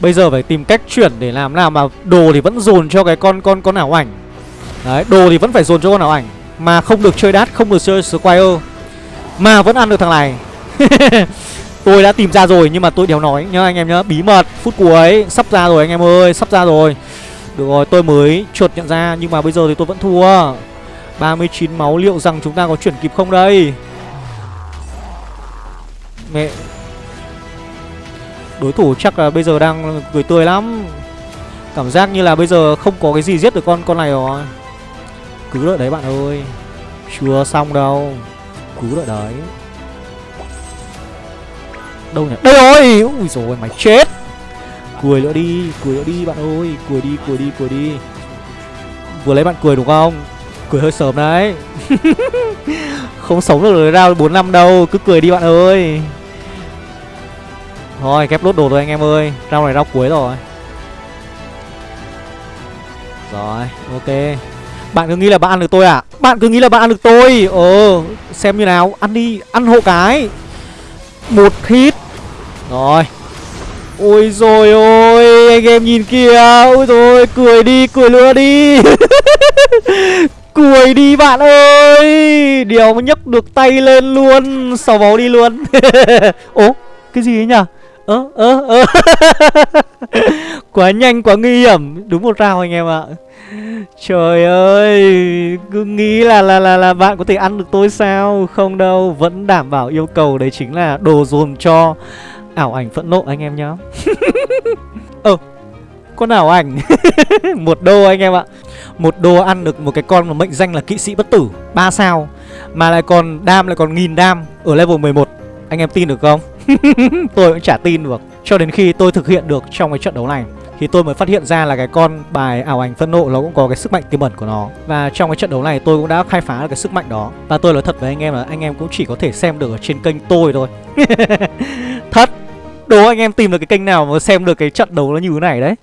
Bây giờ phải tìm cách chuyển để làm nào mà đồ thì vẫn dồn cho cái con con con ảo ảnh. Đấy, đồ thì vẫn phải dồn cho con ảo ảnh Mà không được chơi đát, không được chơi Squire Mà vẫn ăn được thằng này. Tôi đã tìm ra rồi nhưng mà tôi đéo nói nhá anh em nhá Bí mật, phút cuối, sắp ra rồi anh em ơi, sắp ra rồi. Được rồi, tôi mới chuột nhận ra nhưng mà bây giờ thì tôi vẫn thua. 39 máu liệu rằng chúng ta có chuyển kịp không đây? Mẹ Đối thủ chắc là bây giờ đang cười tươi lắm. Cảm giác như là bây giờ không có cái gì giết được con con này rồi. Cứ đợi đấy bạn ơi. Chưa xong đâu. Cứ đợi đấy. Đâu nhỉ? Đây rồi! Ui rồi mày chết! Cười nữa đi, Cười nữa đi bạn ơi. Cười đi cười đi cười đi. Vừa lấy bạn cười đúng không? Cười hơi sớm đấy. Không sống được ra 4 năm đâu. Cứ cười đi bạn ơi. Thôi ghép lốt đồ rồi anh em ơi. Rau này rau cuối rồi. Rồi, ok. Bạn cứ nghĩ là bạn ăn được tôi à? Bạn cứ nghĩ là bạn ăn được tôi. Ờ xem như nào. Ăn đi, Ăn hộ cái. Một hit. Rồi. Ôi rồi ôi, Anh em nhìn kìa. Ôi rồi cười đi, cười nữa đi. Cười đi bạn ơi. Điều mà nhấc được tay lên luôn. Sau máu đi luôn. Ố cái gì ấy nhỉ? Ơ ơ ơ. Quá nhanh, quá nguy hiểm. Đúng một rào anh em ạ. Trời ơi, cứ nghĩ là là là là bạn có thể ăn được tôi sao? Không đâu, vẫn đảm bảo yêu cầu đấy chính là đồ dồn cho ảo ảnh phẫn nộ anh em nhá. Ơ, con ảo ảnh. Một đô anh em ạ. Một đô ăn được một cái con mà mệnh danh là kỵ sĩ bất tử. Ba sao. Mà lại còn đam, lại còn nghìn đam ở level 11 anh em tin được không? tôi cũng chả tin được. Cho đến khi tôi thực hiện được trong cái trận đấu này, Thì tôi mới phát hiện ra là cái con bài ảo ảnh phân nộ nó cũng có cái sức mạnh tiềm ẩn của nó. Và trong cái trận đấu này, tôi cũng đã khai phá được cái sức mạnh đó. Và tôi nói thật với anh em là anh em cũng chỉ có thể xem được ở trên kênh tôi thôi. Thật! Đố anh em tìm được cái kênh nào mà xem được cái trận đấu nó như thế này đấy?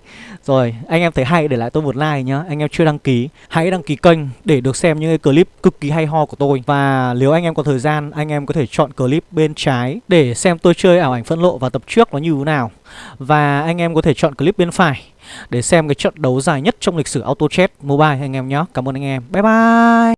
Rồi, anh em thấy hay để lại tôi một like nhá. Anh em chưa đăng ký, hãy đăng ký kênh để được xem những cái clip cực kỳ hay ho của tôi. Và nếu anh em có thời gian, anh em có thể chọn clip bên trái Để xem tôi chơi ảo ảnh phân lộ và tập trước nó như thế nào. Và anh em có thể chọn clip bên phải Để xem cái trận đấu dài nhất trong lịch sử Auto Chat Mobile anh em nhé Cảm ơn anh em, bye bye!